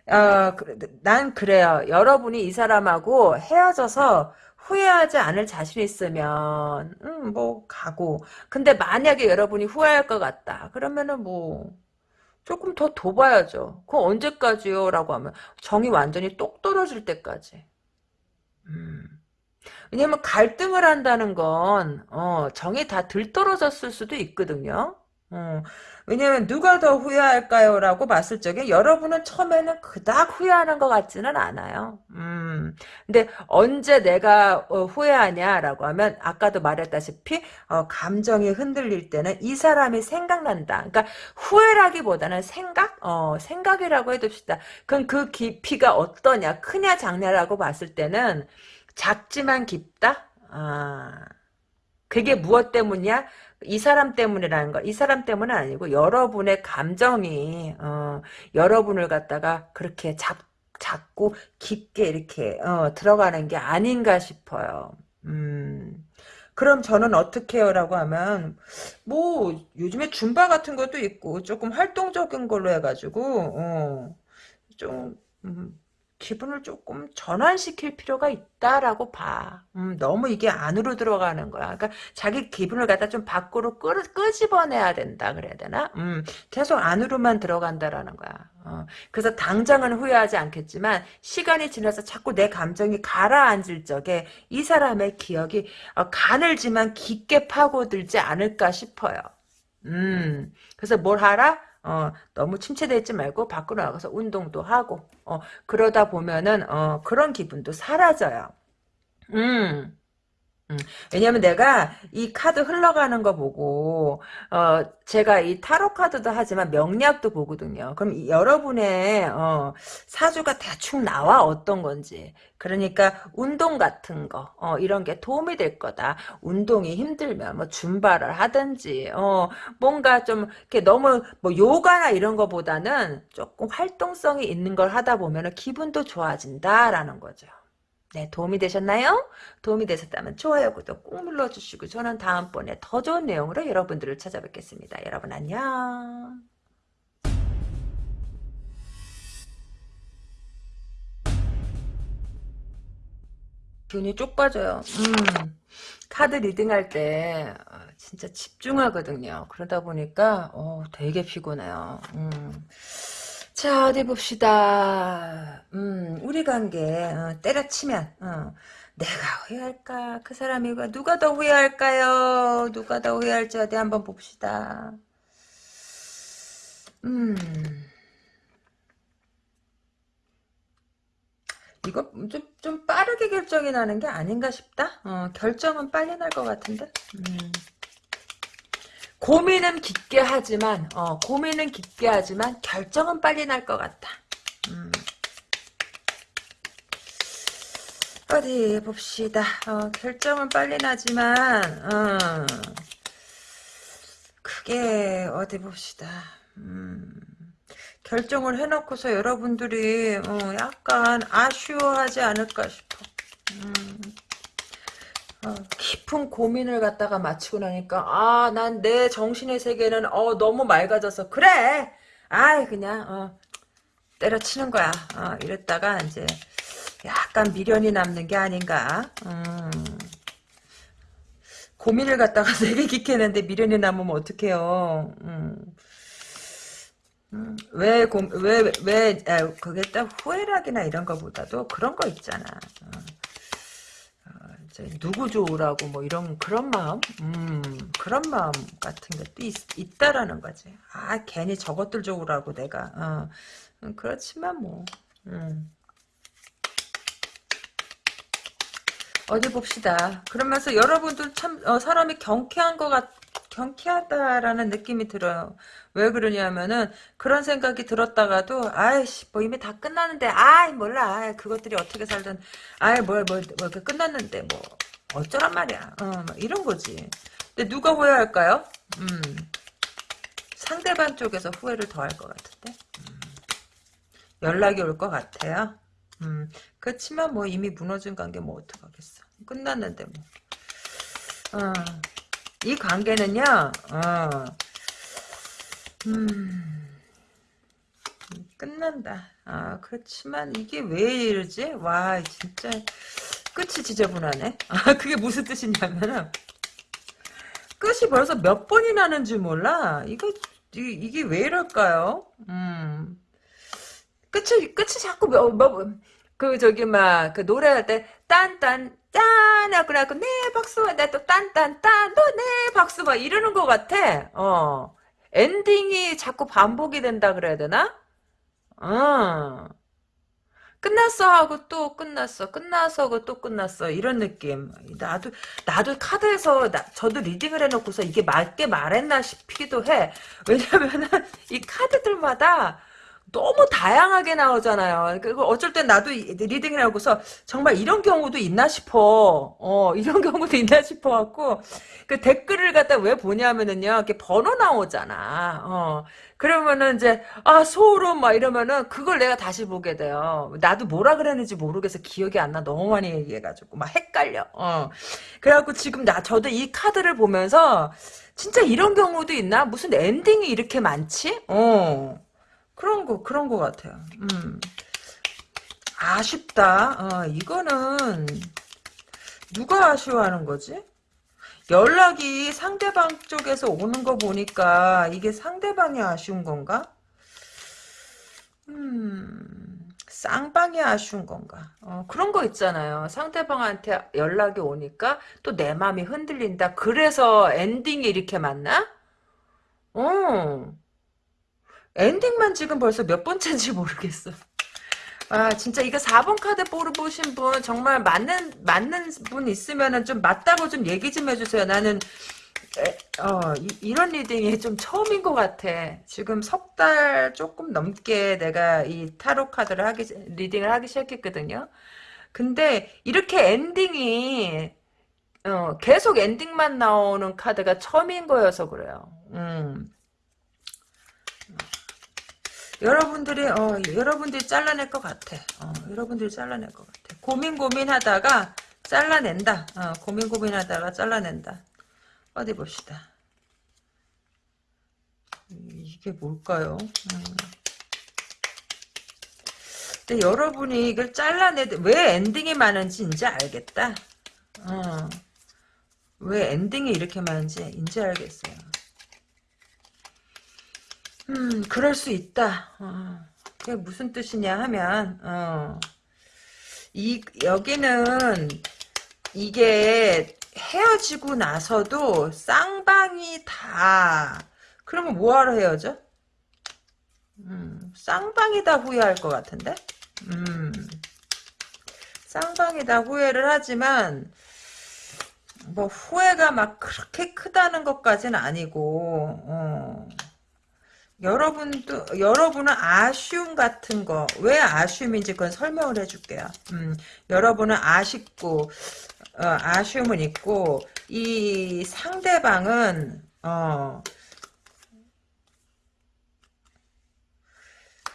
어, 그, 난 그래요. 여러분이 이 사람하고 헤어져서 후회하지 않을 자신 있으면 음, 뭐 가고 근데 만약에 여러분이 후회할 것 같다 그러면은 뭐 조금 더 둬봐야죠. 그거 언제까지요? 라고 하면 정이 완전히 똑 떨어질 때까지 음. 왜냐면 갈등을 한다는 건 어, 정이 다 들떨어졌을 수도 있거든요. 어, 왜냐면 누가 더 후회할까요? 라고 봤을 적에 여러분은 처음에는 그닥 후회하는 것 같지는 않아요. 음, 근데 언제 내가 어, 후회하냐라고 하면 아까도 말했다시피 어, 감정이 흔들릴 때는 이 사람이 생각난다. 그러니까 후회라기보다는 생각? 어, 생각이라고 해둡시다. 그럼 그 깊이가 어떠냐? 크냐 작냐라고 봤을 때는 작지만 깊다? 아, 그게 무엇 때문이야? 이 사람 때문이라는 거, 이 사람 때문은 아니고 여러분의 감정이 어, 여러분을 갖다가 그렇게 잡, 잡고 깊게 이렇게 어, 들어가는 게 아닌가 싶어요. 음. 그럼 저는 어떻게 해요? 라고 하면 뭐 요즘에 줌바 같은 것도 있고 조금 활동적인 걸로 해가지고 어, 좀 음, 기분을 조금 전환시킬 필요가 있다라고 봐. 음, 너무 이게 안으로 들어가는 거야. 그러니까 자기 기분을 갖다 좀 밖으로 끄, 끄집어내야 된다 그래야 되나? 음, 계속 안으로만 들어간다라는 거야. 어, 그래서 당장은 후회하지 않겠지만 시간이 지나서 자꾸 내 감정이 가라앉을 적에 이 사람의 기억이 어, 가늘지만 깊게 파고들지 않을까 싶어요. 음, 그래서 뭘 하라? 어, 너무 침체되어 있지 말고 밖으로 나가서 운동도 하고, 어, 그러다 보면은, 어, 그런 기분도 사라져요. 음. 음, 왜냐면 내가 이 카드 흘러가는 거 보고 어 제가 이 타로 카드도 하지만 명리학도 보거든요. 그럼 이, 여러분의 어, 사주가 대충 나와 어떤 건지. 그러니까 운동 같은 거 어, 이런 게 도움이 될 거다. 운동이 힘들면 뭐 줌바를 하든지 어 뭔가 좀 이렇게 너무 뭐 요가나 이런 거보다는 조금 활동성이 있는 걸 하다 보면 기분도 좋아진다라는 거죠. 네, 도움이 되셨나요? 도움이 되셨다면 좋아요, 구독 꾹 눌러주시고 저는 다음번에 더 좋은 내용으로 여러분들을 찾아뵙겠습니다. 여러분 안녕. 기운이 쪽 빠져요. 음, 카드 리딩할 때 어, 진짜 집중하거든요. 그러다 보니까 어, 되게 피곤해요. 음. 자, 어디 봅시다. 음, 우리 관계, 어, 때려치면, 어, 내가 후회할까? 그 사람이 누가 더 후회할까요? 누가 더 후회할지 어디 한번 봅시다. 음. 이거 좀, 좀 빠르게 결정이 나는 게 아닌가 싶다? 어, 결정은 빨리 날 것 같은데? 음. 고민은 깊게 하지만 어, 고민은 깊게 하지만 결정은 빨리 날 것 같다. 음. 어디 봅시다. 어, 결정은 빨리 나지만 어, 그게 어디 봅시다. 음, 결정을 해놓고서 여러분들이 어, 약간 아쉬워하지 않을까 싶어. 음. 어, 깊은 고민을 갖다가 마치고 나니까 아 난 내 정신의 세계는 어 너무 맑아져서 그래 아이 그냥 어 때려치는 거야 어, 이랬다가 이제 약간 미련이 남는 게 아닌가 음, 고민을 갖다가 되게 깊게 했는데 미련이 남으면 어떡해요 음. 음, 왜, 고, 왜, 왜, 아, 그게 딱 후회락이나 이런 거보다도 그런 거 있잖아. 어. 누구 좋으라고 뭐 이런, 그런 마음? 음, 그런 마음 같은 게 또 있, 다라는 거지. 아, 괜히 저것들 좋으라고 내가, 어. 음, 그렇지만 뭐, 음. 어디 봅시다. 그러면서 여러분들 참 어, 사람이 경쾌한 것 같, 경쾌하다라는 느낌이 들어요. 왜 그러냐면은 그런 생각이 들었다가도 아이씨 뭐 이미 다 끝났는데 아이 몰라 아이, 그것들이 어떻게 살든 아이 뭘뭘 뭐, 뭐, 뭐 끝났는데 뭐 어쩌란 말이야. 어, 뭐 이런 거지. 근데 누가 후회할까요? 음. 상대방 쪽에서 후회를 더 할 것 같은데. 음. 연락이 올 것 같아요. 음, 그렇지만 뭐 이미 무너진 관계 뭐 어떡하겠어. 끝났는데 뭐. 어, 이 관계는요, 어, 음, 끝난다. 아, 그렇지만 이게 왜 이러지? 와, 진짜 끝이 지저분하네. 아, 그게 무슨 뜻이냐면은 끝이 벌써 몇 번이 나는지 몰라. 이거 이, 이게 왜 이럴까요? 음. 끝이 끝이 자꾸 뭐, 뭐, 그 저기 막 그 노래할 때 딴딴 짠 하고 나고 네 박수 나또 딴딴 딴또네 박수 막 이러는 것 같아. 어. 엔딩이 자꾸 반복이 된다 그래야 되나? 어. 끝났어 하고 또 끝났어. 끝나서 하고 또 끝났어. 이런 느낌. 나도 나도 카드에서 나, 저도 리딩을 해놓고서 이게 맞게 말했나 싶기도 해. 왜냐면은 이 카드들마다 너무 다양하게 나오잖아요. 그 어쩔 땐 나도 리딩을 하고서 정말 이런 경우도 있나 싶어. 어, 이런 경우도 있나 싶어 갖고 그 댓글을 갖다 왜 보냐면은요. 이렇게 번호 나오잖아. 어. 그러면은 이제 아 소름 막 이러면은 그걸 내가 다시 보게 돼요. 나도 뭐라 그랬는지 모르겠어. 기억이 안 나. 너무 많이 얘기해 가지고 막 헷갈려. 어. 그래 갖고 지금 나 저도 이 카드를 보면서 진짜 이런 경우도 있나? 무슨 엔딩이 이렇게 많지? 어. 그런 거, 그런 거 같아요. 음. 아쉽다. 어, 이거는, 누가 아쉬워하는 거지? 연락이 상대방 쪽에서 오는 거 보니까 이게 상대방이 아쉬운 건가? 음, 쌍방이 아쉬운 건가? 어, 그런 거 있잖아요. 상대방한테 연락이 오니까 또 내 마음이 흔들린다. 그래서 엔딩이 이렇게 맞나? 어. 엔딩만 지금 벌써 몇 번째인지 모르겠어. 아 진짜 이거 4번 카드 뽑으신 분 정말 맞는 맞는 분 있으면은 좀 맞다고 좀 얘기 좀 해주세요. 나는 에, 어 이, 런 reading이 좀 처음인 것 같아. 지금 석 달 조금 넘게 내가 이 타로 카드를 하기 reading을 하기 시작했거든요. 근데 이렇게 ending이 어, 계속 ending만 나오는 카드가 처음인 거여서 그래요. 음. 여러분들이 어 여러분들이 잘라낼 것 같아. 어, 여러분들이 잘라낼 것 같아. 고민 고민하다가 잘라낸다. 어, 고민 고민하다가 잘라낸다. 어디 봅시다. 이게 뭘까요? 음. 근데 여러분이 이걸 잘라내 왜 ending이 많은지 이제 알겠다. 어. 왜 ending이 이렇게 많은지 이제 알겠어요. 음, 그럴 수 있다. 어, 그게 무슨 뜻이냐 하면, 어, 이, 여기는, 이게 헤어지고 나서도 쌍방이 다, 그러면 뭐하러 헤어져? 음, 쌍방이 다 후회할 것 같은데? 음, 쌍방이 다 후회를 하지만, 뭐, 후회가 막 그렇게 크다는 것까지는 아니고, 어, 여러분도 여러분은 아쉬움 같은 거 왜 아쉬움인지 그건 설명을 해줄게요. 음, 여러분은 아쉽고 어, 아쉬움은 있고 이 상대방은 어,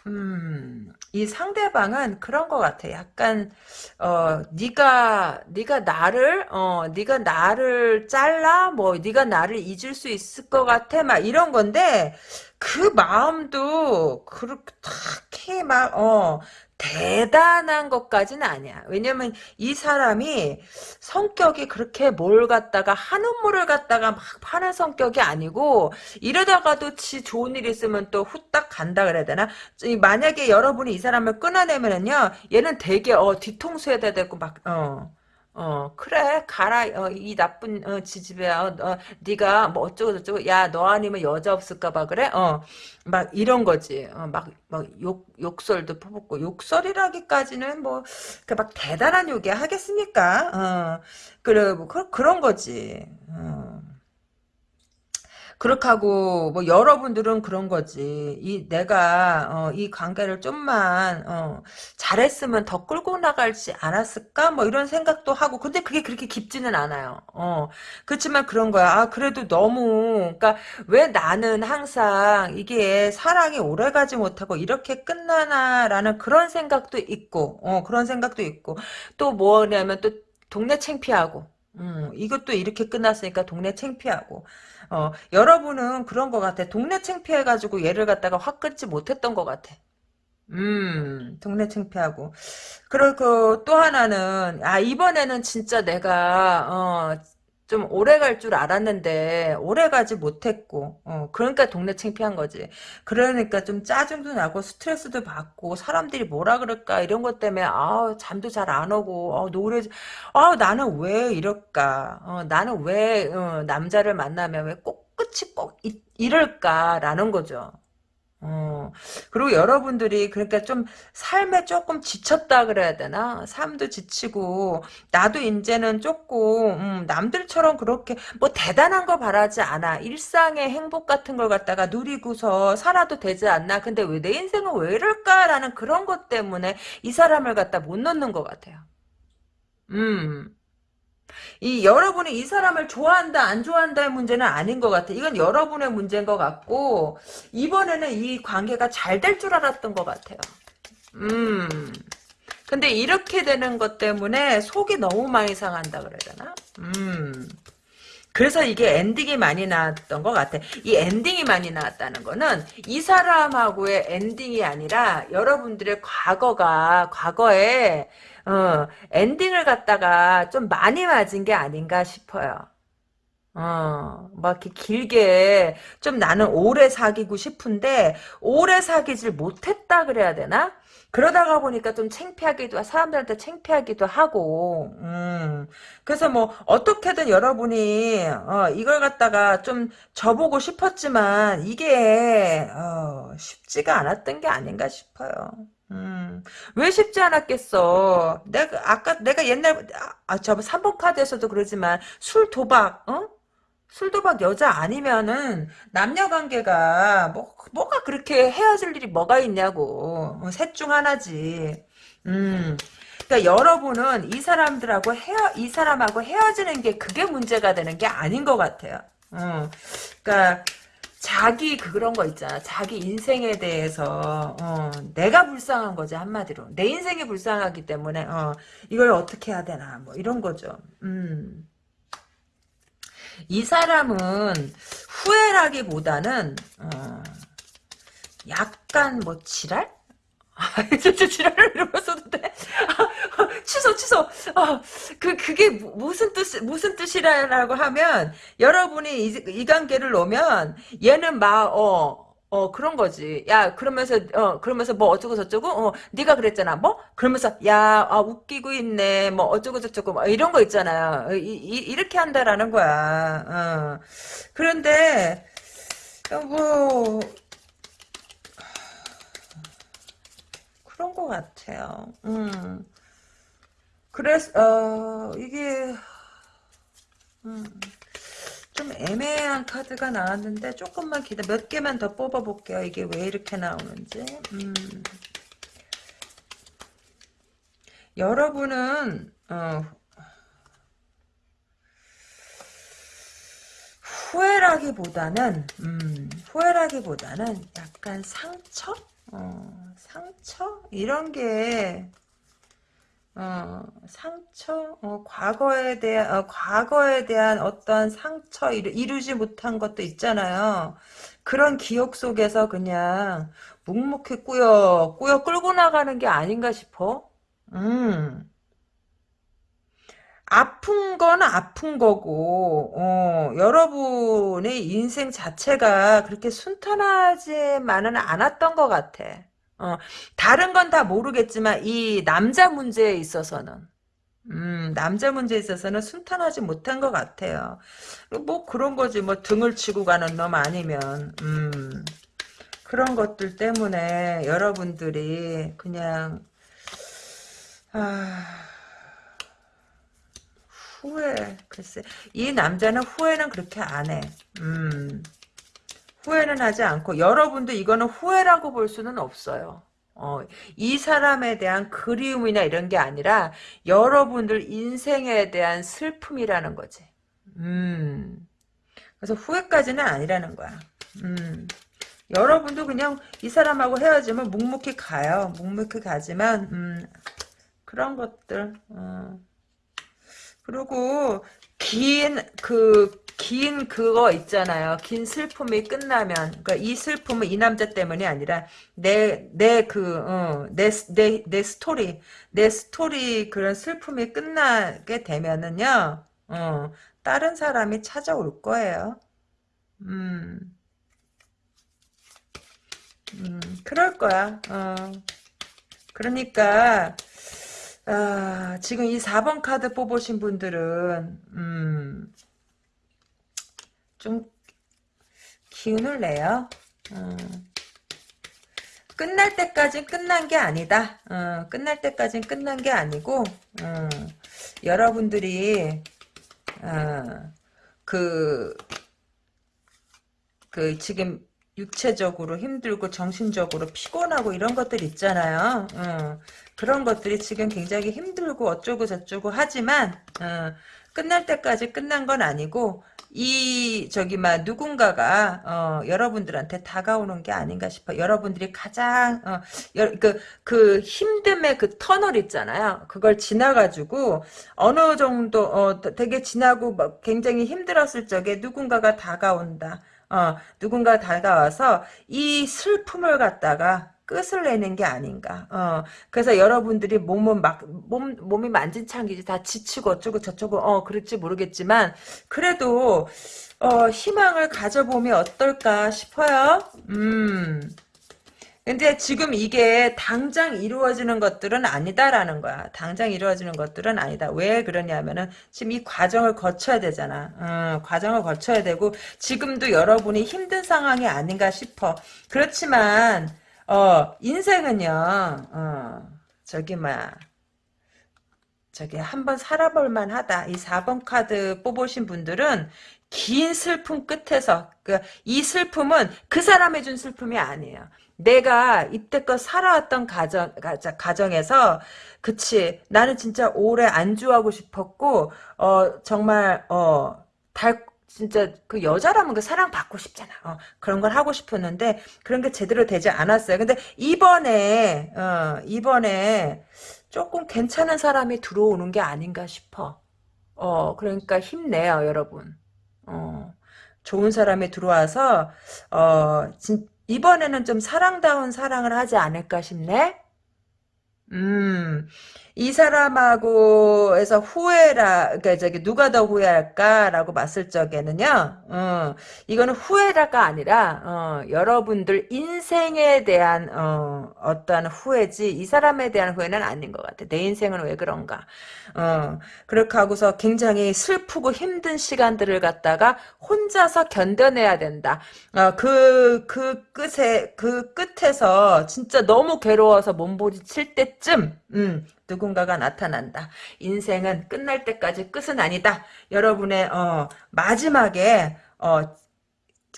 음, 이 상대방은 그런 것 같아. 약간 어 네가 네가 나를 어 네가 나를 잘라 뭐 네가 나를 잊을 수 있을 것 같아 막 이런 건데 그 마음도 그렇게 막어 대단한 것까지는 아니야. 왜냐면 이 사람이 성격이 그렇게 뭘 갖다가 한 우 물을 갖다가 막 파는 성격이 아니고 이러다가도 지 좋은 일 있으면 또 후딱 간다 그래야 되나? 만약에 여러분이 이 사람을 끊어내면은요, 얘는 되게 어 뒤통수에다 대고 막 어. 어 그래 가라 어, 이 나쁜 어, 지지배야. 어, 어, 네가 뭐 어쩌고 저쩌고 야 너 아니면 여자 없을까 봐 그래? 어 막 이런 거지. 어, 막막 욕 욕설도 퍼붓고. 욕설이라기까지는 뭐그막 대단한 욕이 하겠습니까? 어 그래 뭐 그, 그런 거지. 어. 그렇게 하고 뭐 여러분들은 그런 거지. 이 내가 어, 이 관계를 좀만 어, 잘했으면 더 끌고 나갈지 않았을까? 뭐 이런 생각도 하고 근데 그게 그렇게 깊지는 않아요. 어. 그렇지만 그런 거야. 아 그래도 너무 그러니까 왜 나는 항상 이게 사랑이 오래가지 못하고 이렇게 끝나나라는 그런 생각도 있고 어, 그런 생각도 있고 또 뭐냐면 또 동네 창피하고 음, 이것도 이렇게 끝났으니까 동네 창피하고 어, 여러분은 그런 것 같아. 동네 창피해가지고 얘를 갖다가 확 끊지 못했던 것 같아. 음, 동네 창피하고. 그리고 또 하나는, 아, 이번에는 진짜 내가, 어, 좀 오래 갈 줄 알았는데 오래 가지 못했고 어 그러니까 동네 창피한 거지. 그러니까 좀 짜증도 나고 스트레스도 받고 사람들이 뭐라 그럴까 이런 것 때문에 아 잠도 잘 안 오고 어, 노래 아 나는 왜 이럴까? 어, 나는 왜 어, 남자를 만나면 왜 꼭 끝이 꼭 이, 이럴까라는 거죠 어, 그리고 여러분들이 그러니까 좀 삶에 조금 지쳤다 그래야 되나? 삶도 지치고 나도 이제는 조금 음, 남들처럼 그렇게 뭐 대단한 거 바라지 않아. 일상의 행복 같은 걸 갖다가 누리고서 살아도 되지 않나? 근데 왜 내 인생은 왜 이럴까라는 그런 것 때문에 이 사람을 갖다 못 넣는 것 같아요. 음. 이 여러분이 이 사람을 좋아한다 안 좋아한다의 문제는 아닌 것 같아. 이건 여러분의 문제인 것 같고 이번에는 이 관계가 잘 될 줄 알았던 것 같아요. 음. 근데 이렇게 되는 것 때문에 속이 너무 많이 상한다 그래야 되나? 음. 그래서 이게 ending이 많이 나왔던 것 같아. 이 ending이 많이 나왔다는 거는 이 사람하고의 ending이 아니라 여러분들의 과거가 과거에 어, ending을 갖다가 좀 많이 맞은 게 아닌가 싶어요. 어, 막 이렇게 길게 좀 나는 오래 사귀고 싶은데 오래 사귀질 못했다 그래야 되나? 그러다가 보니까 좀 창피하기도 사람들한테 창피하기도 하고 음. 그래서 뭐 어떻게든 여러분이 어, 이걸 갖다가 좀 저보고 싶었지만 이게 어, 쉽지가 않았던 게 아닌가 싶어요. 음, 왜 쉽지 않았겠어? 내가, 아까, 내가 옛날, 아, 저 3번 카드에서도 그러지만, 술, 도박, 어? 술, 도박 여자 아니면은, 남녀 관계가, 뭐, 뭐가 그렇게 헤어질 일이 뭐가 있냐고. 어, 셋중 하나지. 음. 그러니까 여러분은 이 사람들하고 헤어, 이 사람하고 헤어지는 게 그게 문제가 되는 게 아닌 것 같아요. 어. 그러니까, 자기 그런 거 있잖아. 자기 인생에 대해서 어, 내가 불쌍한 거지 한마디로. 내 인생이 불쌍하기 때문에 어, 이걸 어떻게 해야 되나 뭐 이런 거죠. 음. 이 사람은 후회라기보다는 어, 약간 뭐 지랄? 진짜 지랄을 이러고 써도 돼? 취소 취소 어, 그 그게 무슨 뜻 무슨 뜻이라고 하면 여러분이 이, 이 관계를 놓으면 얘는 막어 어 그런 거지. 야 그러면서 어 그러면서 뭐 어쩌고 저쩌고 어 네가 그랬잖아. 뭐 그러면서 야 아, 웃기고 있네. 뭐 어쩌고 저쩌고 뭐 이런 거 있잖아요. 이, 이, 이렇게 한다라는 거야. 어. 그런데 뭐 그런 것 같아요. 음. 그래서 어 이게 음, 좀 애매한 카드가 나왔는데 조금만 기다 몇 개만 더 뽑아볼게요. 이게 왜 이렇게 나오는지. 음. 여러분은 어, 후회라기보다는 음, 후회라기보다는 약간 상처, 어, 상처 이런 게 어, 상처, 어, 과거에 대한, 어, 과거에 대한 어떤 상처, 이루, 이루지 못한 것도 있잖아요. 그런 기억 속에서 그냥 묵묵히 꾸역 꾸역 끌고 나가는 게 아닌가 싶어. 음. 아픈 건 아픈 거고, 어, 여러분의 인생 자체가 그렇게 순탄하지만은 않았던 것 같아. 어, 다른 건 다 모르겠지만, 이 남자 문제에 있어서는, 음, 남자 문제에 있어서는 순탄하지 못한 것 같아요. 뭐 그런 거지, 뭐 등을 치고 가는 놈 아니면, 음, 그런 것들 때문에 여러분들이 그냥, 아, 후회, 글쎄. 이 남자는 후회는 그렇게 안 해. 음. 후회는 하지 않고, 여러분도 이거는 후회라고 볼 수는 없어요. 어, 이 사람에 대한 그리움이나 이런 게 아니라, 여러분들 인생에 대한 슬픔이라는 거지. 음. 그래서 후회까지는 아니라는 거야. 음. 여러분도 그냥 이 사람하고 헤어지면 묵묵히 가요. 묵묵히 가지만, 음, 그런 것들, 어. 그리고 긴 그 긴 그거 있잖아요. 긴 슬픔이 끝나면 그러니까 이 슬픔은 이 남자 때문이 아니라 내 내 그내내내 스토리 내 스토리 그런 슬픔이 끝나게 되면은요. 어, 다른 사람이 찾아올 거예요. 음. 음, 그럴 거야. 어. 그러니까 아, 지금 이 4번 카드 뽑으신 분들은 음, 좀 기운을 내요. 음, 끝날 때까지 끝난 게 아니다. 어, 끝날 때까지 끝난 게 아니고 어, 여러분들이 어, 그, 그 지금 육체적으로 힘들고 정신적으로 피곤하고 이런 것들 있잖아요. 어, 그런 것들이 지금 굉장히 힘들고 어쩌고 저쩌고 하지만 어, 끝날 때까지 끝난 건 아니고 이 저기 막 누군가가 어, 여러분들한테 다가오는 게 아닌가 싶어. 여러분들이 가장 어, 그, 그 힘듦의 그 터널 있잖아요. 그걸 지나가지고 어느 정도 어, 되게 지나고 막 굉장히 힘들었을 적에 누군가가 다가온다. 어, 누군가 다가와서 이 슬픔을 갖다가 끝을 내는 게 아닌가. 어, 그래서 여러분들이 몸은 막, 몸, 몸이 만진창이지 다 지치고 어쩌고 저쩌고, 어, 그럴지 모르겠지만, 그래도, 어, 희망을 가져보면 어떨까 싶어요. 음. 근데 지금 이게 당장 이루어지는 것들은 아니다라는 거야. 당장 이루어지는 것들은 아니다. 왜 그러냐면은 지금 이 과정을 거쳐야 되잖아. 어, 과정을 거쳐야 되고 지금도 여러분이 힘든 상황이 아닌가 싶어. 그렇지만 어, 인생은요. 어, 저기 막 저기 한번 살아볼 만 하다. 이 4번 카드 뽑으신 분들은 긴 슬픔 끝에서 그 이 슬픔은 그 사람이 준 슬픔이 아니에요. 내가 이때껏 살아왔던 가정, 가정 에서, 그치, 나는 진짜 오래 안주하고 싶었고, 어, 정말, 어, 달, 진짜 그 여자라면 그 사랑 받고 싶잖아. 어, 그런 걸 하고 싶었는데, 그런 게 제대로 되지 않았어요. 근데 이번에, 어, 이번에 조금 괜찮은 사람이 들어오는 게 아닌가 싶어. 어, 그러니까 힘내요, 여러분. 어, 좋은 사람이 들어와서, 어, 진, 이번에는 좀 사랑다운 사랑을 하지 않을까 싶네? 음, 이 사람하고 해서 후회라, 그러니까 저기 누가 더 후회할까라고 봤을 적에는요, 어, 이거는 후회라가 아니라, 어, 여러분들 인생에 대한, 어, 어떠한 후회지, 이 사람에 대한 후회는 아닌 것 같아. 내 인생은 왜 그런가. 어, 그렇게 하고서 굉장히 슬프고 힘든 시간들을 갖다가 혼자서 견뎌내야 된다. 어, 그, 그 끝에, 그 끝에서 진짜 너무 괴로워서 몸부림칠 때쯤, 음, 누군가가 나타난다. 인생은 끝날 때까지 끝은 아니다. 여러분의 어, 마지막에 어,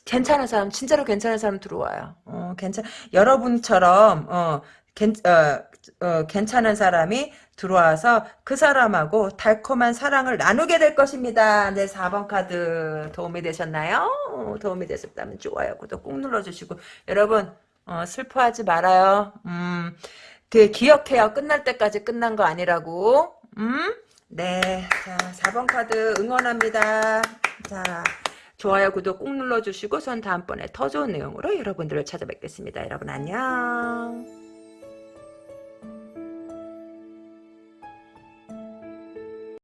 괜찮은 사람, 진짜로 괜찮은 사람 들어와요. 어, 괜찮, 여러분처럼 어, 괜, 어, 어, 괜찮은 사람이 들어와서 그 사람하고 달콤한 사랑을 나누게 될 것입니다. 네, 4번 카드 도움이 되셨나요? 도움이 되셨다면 좋아요, 구독 꾹 눌러주시고 여러분 어, 슬퍼하지 말아요. 음, 그 기억해요. 끝날 때까지 끝난 거 아니라고. 음? 네. 자, 4번 카드 응원합니다. 자, 좋아요, 구독 꾹 눌러주시고 전 다음번에 더 좋은 내용으로 여러분들을 찾아뵙겠습니다. 여러분 안녕.